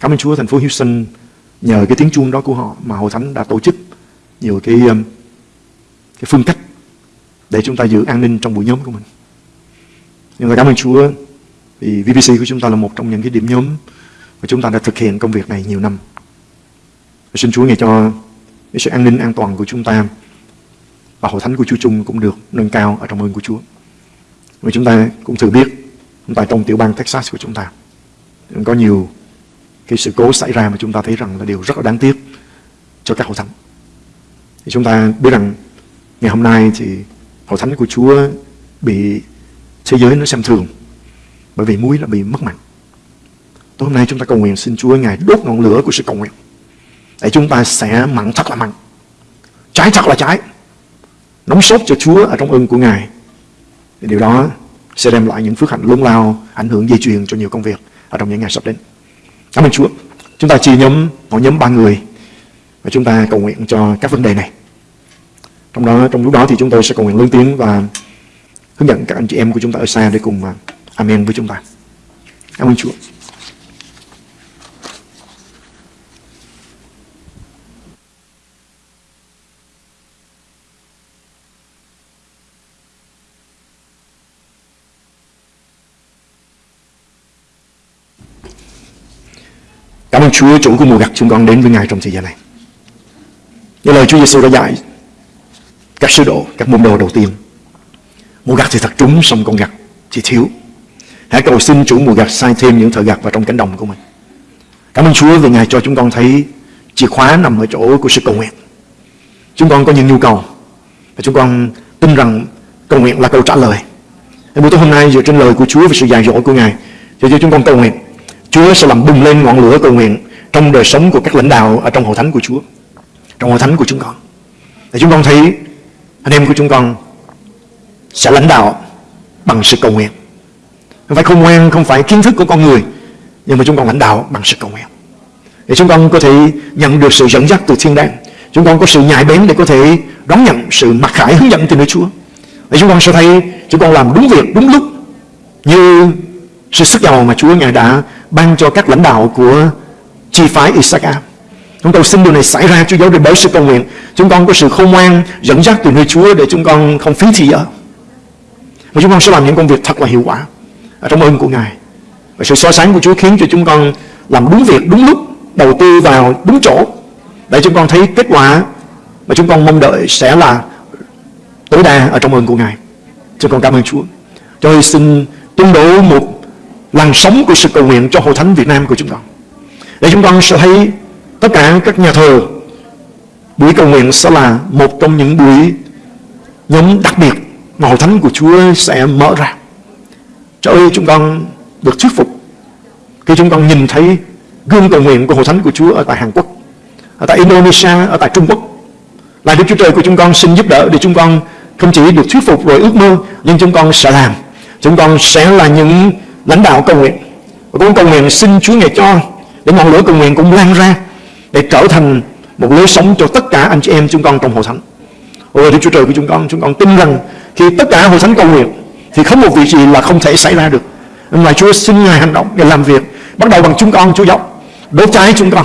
Cảm ơn Chúa, thành phố Houston nhờ cái tiếng chuông đó của họ mà Hội Thánh đã tổ chức nhiều cái um, cái phương cách để chúng ta giữ an ninh trong buổi nhóm của mình. Nhưng mà cảm ơn Chúa, vì VBC của chúng ta là một trong những cái điểm nhóm mà chúng ta đã thực hiện công việc này nhiều năm. Và xin Chúa ngày cho cái sự an ninh an toàn của chúng ta và hội thánh của Chúa Chung cũng được nâng cao ở trong ơn của Chúa. Và chúng ta cũng thử biết, chúng ta trong tiểu bang Texas của chúng ta có nhiều cái sự cố xảy ra mà chúng ta thấy rằng là điều rất là đáng tiếc cho các hội thánh. Thì chúng ta biết rằng ngày hôm nay thì hội thánh của Chúa bị thế giới nó xem thường, bởi vì muối là bị mất mặn. Tối hôm nay chúng ta cầu nguyện, xin Chúa Ngài đốt ngọn lửa của sự cầu nguyện, để chúng ta sẽ mặn thật là mặn trái thật là trái nóng sốt cho Chúa ở trong ơn của Ngài. Thì điều đó sẽ đem lại những phước hạnh lớn lao, ảnh hưởng dây chuyền cho nhiều công việc ở trong những ngày sắp đến. Cảm ơn Chúa. Chúng ta chia nhóm, mỗi nhóm ba người, và chúng ta cầu nguyện cho các vấn đề này trong đó, trong lúc đó thì chúng tôi sẽ cầu nguyện lớn tiếng và hướng dẫn các anh chị em của chúng ta ở xa để cùng à, amen với chúng ta cảm ơn Chúa Cảm ơn Chúa, chủ của mùa gặt chúng con đến với Ngài trong thời gian này. Như lời Chúa Giêsu đã dạy các sứ đồ, các môn đồ đầu tiên. Mùa gặt thì thật trúng, xong con gặt thì thiếu. Hãy cầu xin chủ mùa gặt sai thêm những thợ gặt vào trong cánh đồng của mình. Cảm ơn Chúa vì Ngài cho chúng con thấy chìa khóa nằm ở chỗ của sự cầu nguyện. Chúng con có những nhu cầu và chúng con tin rằng cầu nguyện là câu trả lời. Buổi tối hôm nay dựa trên lời của Chúa và sự dạy dỗ của Ngài, cho chúng con cầu nguyện Chúa sẽ làm bùng lên ngọn lửa cầu nguyện trong đời sống của các lãnh đạo ở trong hội thánh của Chúa, trong hội thánh của chúng con. Để chúng con thấy anh em của chúng con sẽ lãnh đạo bằng sự cầu nguyện. Không phải khôn ngoan, không phải kiến thức của con người, nhưng mà chúng con lãnh đạo bằng sự cầu nguyện. Để chúng con có thể nhận được sự dẫn dắt từ thiên đàng. Chúng con có sự nhạy bén để có thể đón nhận sự mặc khải hướng dẫn từ nơi Chúa. Để chúng con sẽ thấy chúng con làm đúng việc, đúng lúc như sự sức giàu mà Chúa Ngài đã ban cho các lãnh đạo của chi phái Isaac Chúng tôi xin điều này xảy ra Chúa giáo để bởi sự cầu nguyện. Chúng con có sự khôn ngoan dẫn dắt từ nơi Chúa để chúng con không phí thì giờ. Và chúng con sẽ làm những công việc thật là hiệu quả ở trong ơn của Ngài. Và sự so sánh của Chúa khiến cho chúng con làm đúng việc, đúng lúc, đầu tư vào đúng chỗ để chúng con thấy kết quả mà chúng con mong đợi sẽ là tối đa ở trong ơn của Ngài. Chúng con cảm ơn Chúa. Cho tôi xin tuyên bố một làn sóng của sự cầu nguyện cho hội thánh Việt Nam của chúng con. Để chúng con sẽ thấy tất cả các nhà thờ buổi cầu nguyện sẽ là một trong những buổi nhóm đặc biệt mà hội thánh của Chúa sẽ mở ra. Trời ơi chúng con được thuyết phục khi chúng con nhìn thấy gương cầu nguyện của hội thánh của Chúa ở tại Hàn Quốc, ở tại Indonesia, ở tại Trung Quốc. Là Đức Chúa Trời của chúng con xin giúp đỡ để chúng con không chỉ được thuyết phục rồi ước mơ, nhưng chúng con sẽ làm. Chúng con sẽ là những lãnh đạo cầu nguyện và con cầu nguyện xin Chúa Ngài cho để ngọn lửa cầu nguyện cũng lan ra để trở thành một lối sống cho tất cả anh chị em chúng con trong hội thánh. Ôi Đức Chúa Trời của chúng con, chúng con tin rằng khi tất cả hội thánh cầu nguyện thì không một việc gì là không thể xảy ra được. Nên Chúa xin Ngài hành động để làm việc bắt đầu bằng chúng con Chúa dọc đốt cháy chúng con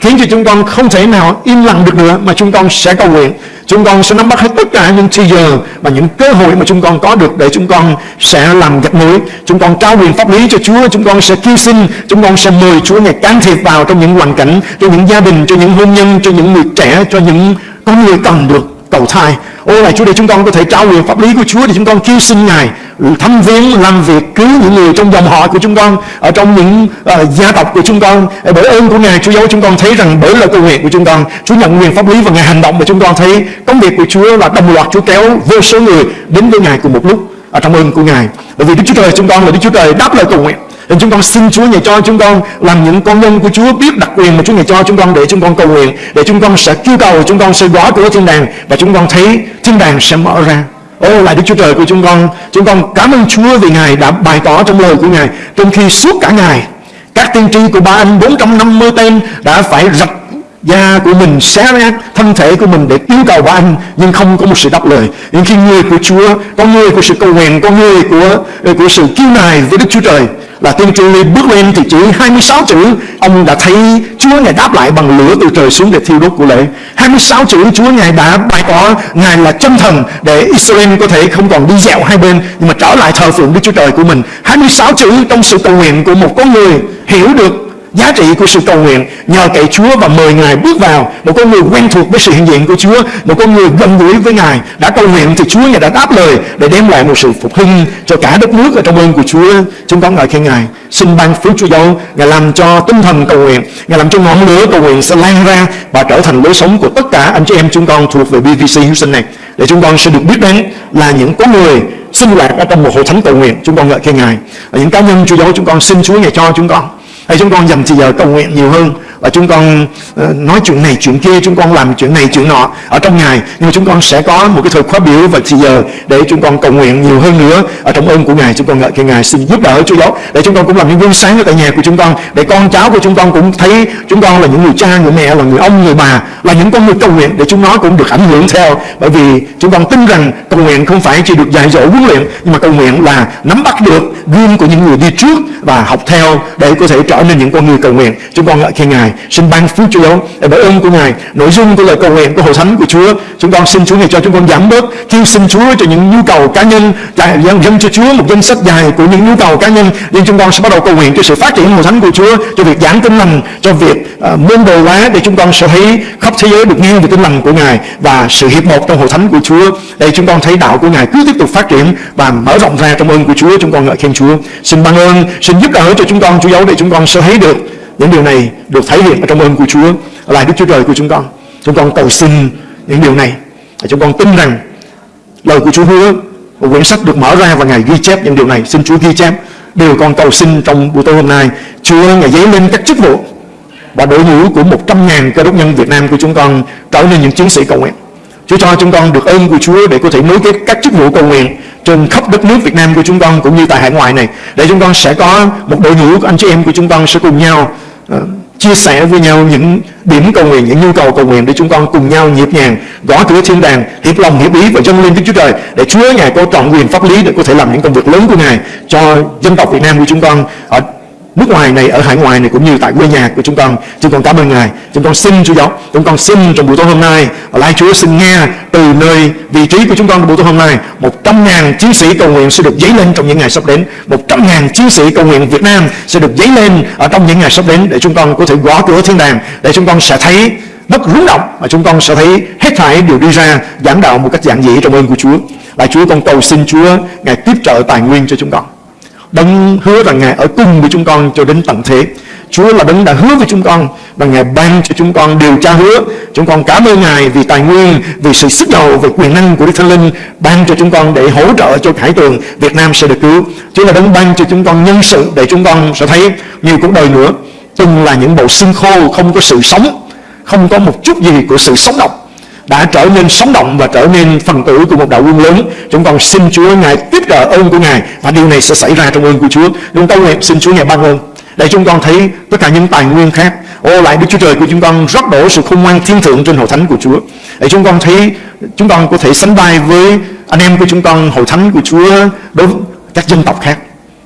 khiến cho chúng con không thể nào im lặng được nữa, mà chúng con sẽ cầu nguyện. Chúng con sẽ nắm bắt hết tất cả những thời giờ và những cơ hội mà chúng con có được để chúng con sẽ làm gạch nối chúng con trao quyền pháp lý cho Chúa, chúng con sẽ kêu xin, chúng con sẽ mời Chúa ngày can thiệp vào trong những hoàn cảnh, cho những gia đình, cho những hôn nhân, cho những người trẻ, cho những con người cần được cầu thai. Ôi này Chúa để chúng con có thể trao quyền pháp lý của Chúa Để chúng con kêu xin Ngài ừ, thăm viếng làm việc cứu những người trong dòng họ của chúng con Ở trong những uh, gia tộc của chúng con. Ờ, bởi ơn của Ngài Chúa giáo chúng con thấy rằng bởi lời cầu nguyện của chúng con Chúa nhận quyền pháp lý và Ngài hành động Và chúng con thấy. Công việc của Chúa là đồng loạt Chúa kéo vô số người đến với Ngài cùng một lúc ở trong ơn của Ngài. Bởi vì Đức Chúa Trời chúng con là Đức Chúa Trời đáp lời cầu nguyện nên chúng con xin Chúa Ngài cho chúng con làm những con nhân của Chúa biết đặc quyền mà Chúa Ngài cho chúng con để chúng con cầu nguyện, để chúng con sẽ kêu cầu, chúng con sẽ gõ cửa thiên đàng và chúng con thấy thiên đàng sẽ mở ra. Ô lại Đức Chúa Trời của chúng con Chúng con cảm ơn Chúa vì Ngài đã bày tỏ trong lời của Ngài. Trong khi suốt cả ngày Các tiên tri của ba anh 450 tên Đã phải rạch da của mình xé nát thân thể của mình để yêu cầu của anh, nhưng không có một sự đáp lời. Nhưng khi người của Chúa, con người của sự cầu nguyện, con người của ờ, của sự kiêu nài với Đức Chúa Trời là tiên tri bước lên thì chỉ 26 chữ, ông đã thấy Chúa ngài đáp lại bằng lửa từ trời xuống để thiêu đốt của lễ. 26 chữ Chúa ngài đã bày tỏ, ngài là chân thần để Israel có thể không còn đi dạo hai bên, nhưng mà trở lại thờ phượng Đức Chúa Trời của mình. 26 chữ trong sự cầu nguyện của một con người hiểu được giá trị của sự cầu nguyện nhờ cậy Chúa và mời Ngài bước vào. Một con người quen thuộc với sự hiện diện của Chúa, một con người gần gũi với Ngài, đã cầu nguyện thì Chúa Ngài đã đáp lời để đem lại một sự phục hưng cho cả đất nước ở trong ơn của Chúa. Chúng con ngợi khen Ngài. Xin ban phước Chúa dấu Ngài làm cho tinh thần cầu nguyện, Ngài làm cho ngọn lửa cầu nguyện sẽ lan ra và trở thành lối sống của tất cả anh chị em chúng con thuộc về BVC Houston này. Để chúng con sẽ được biết đến là những con người sinh lạc ở trong một hội thánh cầu nguyện. Chúng con ngợi khen Ngài. Và những cá nhân Chúa dấu chúng con xin Chúa Ngài cho chúng con hay chúng con dành thời giờ cầu nguyện nhiều hơn và chúng con ờ, nói chuyện này chuyện kia, chúng con làm chuyện này chuyện nọ ở trong ngày. Nhưng mà chúng con sẽ có một cái thời khóa biểu và thì giờ để chúng con cầu nguyện nhiều hơn nữa ở trong ơn của ngài. Chúng con ngợi khen ngài, xin giúp đỡ chúa giáo để chúng con cũng làm những gương sáng ở tại nhà của chúng con, để con cháu của chúng con cũng thấy chúng con là những người cha, người mẹ, là người ông, người bà, là những con người cầu nguyện để chúng nó cũng được ảnh hưởng theo. Bởi vì chúng con tin rằng cầu nguyện không phải chỉ được dạy dỗ huấn luyện, nhưng mà cầu nguyện là nắm bắt được gương của những người đi trước và học theo để có thể trở nên những con người cầu nguyện. Chúng con ngợi khen ngài xin ban phước Chúa để à, bởi ơn của ngài. Nội dung của lời cầu nguyện của hội thánh của Chúa. Chúng con xin Chúa ngài cho chúng con giảm bớt kêu xin Chúa cho những nhu cầu cá nhân dâng, dâng cho Chúa một danh sách dài của những nhu cầu cá nhân. Nhưng chúng con sẽ bắt đầu cầu nguyện cho sự phát triển hội thánh của Chúa cho việc giảng tin lành cho việc uh, môn đồ hóa để chúng con sẽ thấy khắp thế giới được nghe về tin lành của ngài và sự hiệp một trong hội thánh của Chúa. Để chúng con thấy đạo của ngài cứ tiếp tục phát triển và mở rộng ra trong ơn của Chúa. Chúng con ngợi khen Chúa. Xin ban ơn xin giúp đỡ cho chúng con Chúa giáo để chúng con sẽ thấy được những điều này được thể hiện ở trong ơn của Chúa là Đức Chúa Trời của chúng con. Chúng con cầu xin những điều này. Chúng con tin rằng lời của Chúa hứa một quyển sách được mở ra và Ngài ghi chép những điều này. Xin Chúa ghi chép điều con cầu xin trong buổi tối hôm nay. Chúa, Ngài giấy lên các chức vụ và đội ngũ của 100.000 cơ đốc nhân Việt Nam của chúng con trở nên những chiến sĩ cầu nguyện. Chúa cho chúng con được ơn của Chúa để có thể nối kết các chức vụ cầu nguyện trên khắp đất nước Việt Nam của chúng con cũng như tại hải ngoại này. Để chúng con sẽ có một đội ngũ của anh chị em của chúng con sẽ cùng nhau Ờ, chia sẻ với nhau những điểm cầu nguyện, những nhu cầu cầu nguyện để chúng con cùng nhau nhịp nhàng gõ cửa thiên đàng, hiệp lòng hiệp ý và dâng lên Đức Chúa Trời để Chúa ngài có trọn quyền pháp lý để có thể làm những công việc lớn của ngài cho dân tộc Việt Nam của chúng con ở nước ngoài này, ở hải ngoại này cũng như tại quê nhà của chúng con chúng con cảm ơn ngài. Chúng con xin chúa giáo. Chúng con xin trong buổi tối hôm nay lại chúa xin nghe từ nơi vị trí của chúng con trong buổi tối hôm nay. Một trăm ngàn chiến sĩ cầu nguyện sẽ được dấy lên trong những ngày sắp đến. Một trăm ngàn chiến sĩ cầu nguyện Việt Nam sẽ được dấy lên ở trong những ngày sắp đến để chúng con có thể gõ cửa thiên đàng, để chúng con sẽ thấy đất rung động và chúng con sẽ thấy hết thảy đều đi ra, giảng đạo một cách giản dị trong ơn của Chúa. Lại Chúa, con cầu xin Chúa ngài tiếp trợ tài nguyên cho chúng con. Đấng hứa rằng Ngài ở cùng với chúng con cho đến tận thế. Chúa là đấng đã hứa với chúng con Và Ngài ban cho chúng con điều tra hứa. Chúng con cảm ơn Ngài vì tài nguyên Vì sự sức đầu, về quyền năng của Đức Thánh Linh Ban cho chúng con để hỗ trợ cho khải tường Việt Nam sẽ được cứu. Chúa là đấng ban cho chúng con nhân sự Để chúng con sẽ thấy nhiều cuộc đời nữa. Từng là những bộ xương khô không có sự sống Không có một chút gì của sự sống động đã trở nên sống động và trở nên phần tử của một đạo quân lớn. Chúng con xin Chúa ngài tiếp trợ ơn của ngài và điều này sẽ xảy ra trong ơn của Chúa. Chúng con nguyện xin Chúa ngài ban ơn để chúng con thấy tất cả những tài nguyên khác. Ô, lại Đức Chúa Trời của chúng con rót đổ sự khôn ngoan thiên thượng trên hội thánh của Chúa. Để chúng con thấy, chúng con có thể sánh vai với anh em của chúng con, hội thánh của Chúa đối với các dân tộc khác.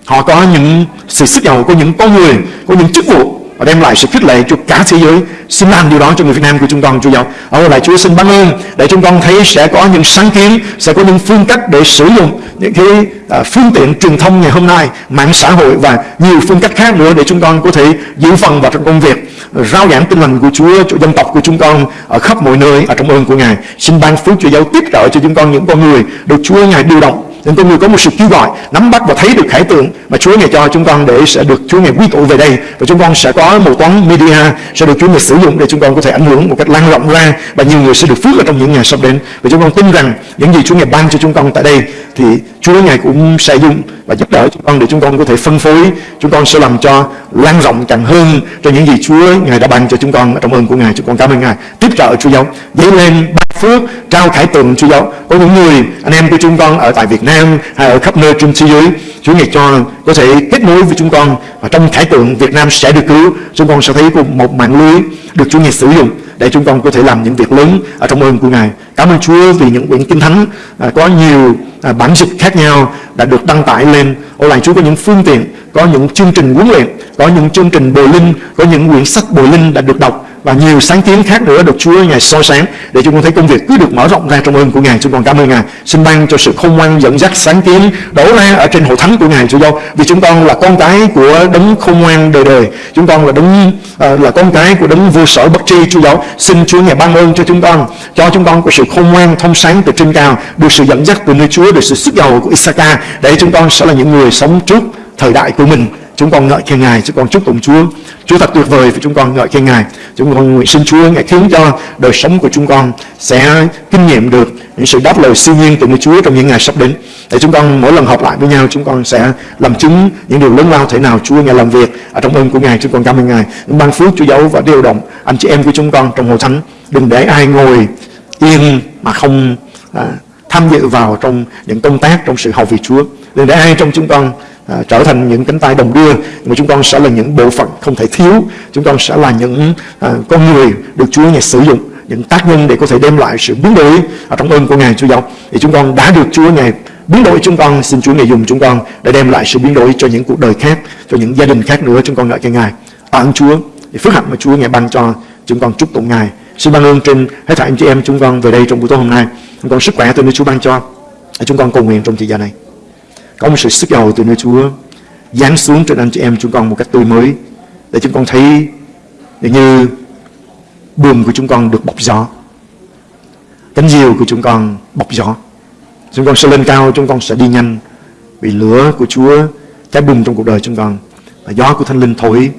Họ có những sự sức giàu có những con người, có những chức vụ và đem lại sự khích lệ cho cả thế giới. Xin làm điều đó cho người Việt Nam của chúng con Chúa giáo. Ở lại Chúa xin ban ơn để chúng con thấy sẽ có những sáng kiến sẽ có những phương cách để sử dụng những cái à, phương tiện truyền thông ngày hôm nay mạng xã hội và nhiều phương cách khác nữa để chúng con có thể giữ phần vào trong công việc rao giảng tin lành của Chúa cho dân tộc của chúng con ở khắp mọi nơi. Ở trong ơn của Ngài. Xin ban phước Chúa giáo tiếp trợ cho chúng con những con người được Chúa Ngài điều động nên con người có một sự kêu gọi, nắm bắt và thấy được khải tượng mà Chúa ngài cho chúng con để sẽ được Chúa ngài quy tụ về đây. Và chúng con sẽ có một toán media sẽ được Chúa ngài sử dụng để chúng con có thể ảnh hưởng một cách lan rộng ra và nhiều người sẽ được phước ở trong những ngày sắp đến. Và chúng con tin rằng những gì Chúa ngài ban cho chúng con tại đây thì Chúa ngài cũng sẽ dùng và giúp đỡ chúng con để chúng con có thể phân phối. Chúng con sẽ làm cho lan rộng càng hơn cho những gì Chúa ngài đã ban cho chúng con trong ơn của ngài. Chúng con cảm ơn ngài. Tiếp trợ Chúa giáo. Dấy lên phước trao khải tượng Chúa giáo có những người anh em của chúng con ở tại Việt Nam hay ở khắp nơi trên thế giới Chúa ngày cho có thể kết nối với chúng con và trong khải tượng Việt Nam sẽ được cứu chúng con sẽ thấy một mạng lưới được Chúa ngày sử dụng để chúng con có thể làm những việc lớn ở trong ơn của Ngài. Cảm ơn Chúa vì những quyển kinh thánh à, có nhiều à, bản dịch khác nhau đã được đăng tải lên. Ô lại Chúa có những phương tiện, có những chương trình huấn luyện, có những chương trình bồi linh, có những quyển sách bồi linh đã được đọc và nhiều sáng kiến khác nữa được Chúa Ngài soi sáng để chúng con thấy công việc cứ được mở rộng ra trong ơn của Ngài. Chúng con cảm ơn Ngài. Xin ban cho sự khôn ngoan dẫn dắt sáng kiến đổ ra ở trên hội thánh của Ngài Chúa Giáo. Vì chúng con là con cái của đấng khôn ngoan đời đời. Chúng con là đấng uh, là con cái của đấng vô sở bất tri Chúa Giáo. Xin Chúa Ngài ban ơn cho chúng con, cho chúng con có sự khôn ngoan thông sáng từ trên cao, được sự dẫn dắt từ nơi Chúa, được sự sức giàu của Isaka để chúng con sẽ là những người sống trước thời đại của mình chúng con ngợi khen Ngài, chúng con chúc tụng Chúa. Chúa thật tuyệt vời và chúng con ngợi khen Ngài. Chúng con nguyện xin Chúa Ngài khiến cho đời sống của chúng con sẽ kinh nghiệm được những sự đáp lời siêu nhiên từ nơi Chúa trong những ngày sắp đến. Để chúng con mỗi lần họp lại với nhau, chúng con sẽ làm chứng những điều lớn lao thể nào Chúa Ngài làm việc ở trong ơn của Ngài. Chúng con cảm ơn Ngài. Ban phước Chúa giấu và điều động anh chị em của chúng con trong hội thánh. Đừng để ai ngồi yên mà không à, tham dự vào trong những công tác trong sự hầu việc Chúa. Đừng để ai trong chúng con à, trở thành những cánh tay đồng đưa mà chúng con sẽ là những bộ phận không thể thiếu. Chúng con sẽ là những à, con người được Chúa Ngài sử dụng những tác nhân để có thể đem lại sự biến đổi. Ở trong ơn của Ngài Chúa giáo thì chúng con đã được Chúa Ngài biến đổi chúng con. Xin Chúa Ngài dùng chúng con để đem lại sự biến đổi cho những cuộc đời khác cho những gia đình khác nữa. Chúng con ngợi cái Ngài. Tạ ơn Chúa thì phước hạnh mà Chúa Ngài ban cho chúng con. Chúc tụng Ngài. Xin ban ơn trên hết thảy anh chị em chúng con về đây trong buổi tối hôm nay. Chúng con sức khỏe từ nơi Chúa ban cho. Chúng con cầu nguyện trong thời gian này có một sự sức giàu từ nơi Chúa giáng xuống trên anh chị em chúng con một cách tươi mới để chúng con thấy như buồm của chúng con được bọc gió cánh diều của chúng con bọc gió chúng con sẽ lên cao chúng con sẽ đi nhanh vì lửa của Chúa cháy bùng trong cuộc đời chúng con và gió của Thánh Linh thổi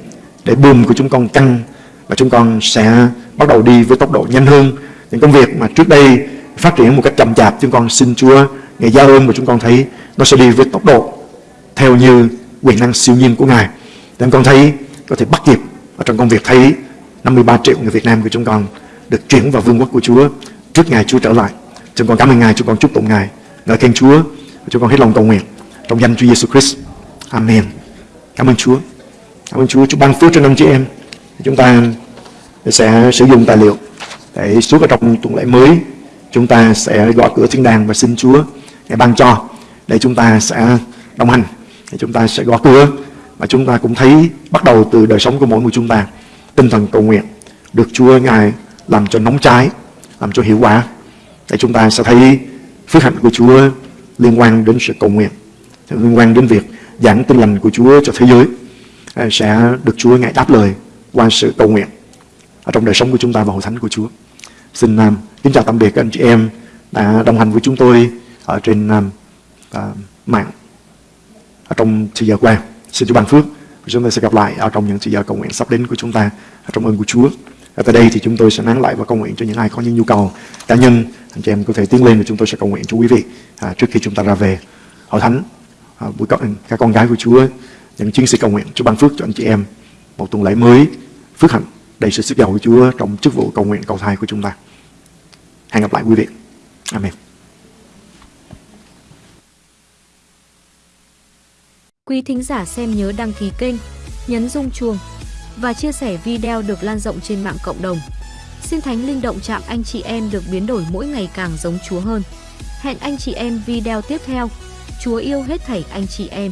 để buồm của chúng con căng và chúng con sẽ bắt đầu đi với tốc độ nhanh hơn những công việc mà trước đây phát triển một cách chậm chạp chúng con xin Chúa ngày giao ơn mà chúng con thấy nó sẽ đi với tốc độ theo như quyền năng siêu nhiên của Ngài. Nên con thấy có thể bắt kịp ở trong công việc thấy 53 triệu người Việt Nam của chúng con được chuyển vào vương quốc của Chúa trước ngày Chúa trở lại. Chúng con cảm ơn Ngài, chúng con chúc tụng Ngài. Ngợi khen Chúa, chúng con hết lòng cầu nguyện trong danh Chúa Giêsu Christ. Amen. Cảm ơn Chúa. Cảm ơn Chúa, Chúa ban phước cho năm chị em. Chúng ta sẽ sử dụng tài liệu để suốt ở trong tuần lễ mới chúng ta sẽ gõ cửa thiên đàng và xin Chúa để ban cho để chúng ta sẽ đồng hành để chúng ta sẽ gõ cửa và chúng ta cũng thấy bắt đầu từ đời sống của mỗi người chúng ta tinh thần cầu nguyện được Chúa Ngài làm cho nóng cháy làm cho hiệu quả để chúng ta sẽ thấy phước hạnh của Chúa liên quan đến sự cầu nguyện liên quan đến việc giảng tin lành của Chúa cho thế giới à, sẽ được Chúa Ngài đáp lời qua sự cầu nguyện ở trong đời sống của chúng ta và hội thánh của Chúa. Xin um, kính chào tạm biệt các anh chị em đã đồng hành với chúng tôi ở trên à, uh, mạng ở trong thời giờ qua. Xin Chúa ban phước. Và chúng ta sẽ gặp lại ở trong những thời giờ cầu nguyện sắp đến của chúng ta ở trong ơn của Chúa. Và tại đây thì chúng tôi sẽ nán lại và cầu nguyện cho những ai có những nhu cầu cá nhân. Anh chị em có thể tiến lên và chúng tôi sẽ cầu nguyện cho quý vị à, trước khi chúng ta ra về hội thánh à, buổi con các con gái của Chúa những chiến sĩ cầu nguyện Chúa ban phước cho anh chị em một tuần lễ mới phước hạnh đầy sự sức giàu của Chúa trong chức vụ cầu nguyện cầu thai của chúng ta. Hẹn gặp lại quý vị. Amen. Quý thính giả xem nhớ đăng ký kênh, nhấn rung chuông và chia sẻ video được lan rộng trên mạng cộng đồng. Xin Thánh Linh động chạm anh chị em được biến đổi mỗi ngày càng giống Chúa hơn. Hẹn anh chị em video tiếp theo. Chúa yêu hết thảy anh chị em.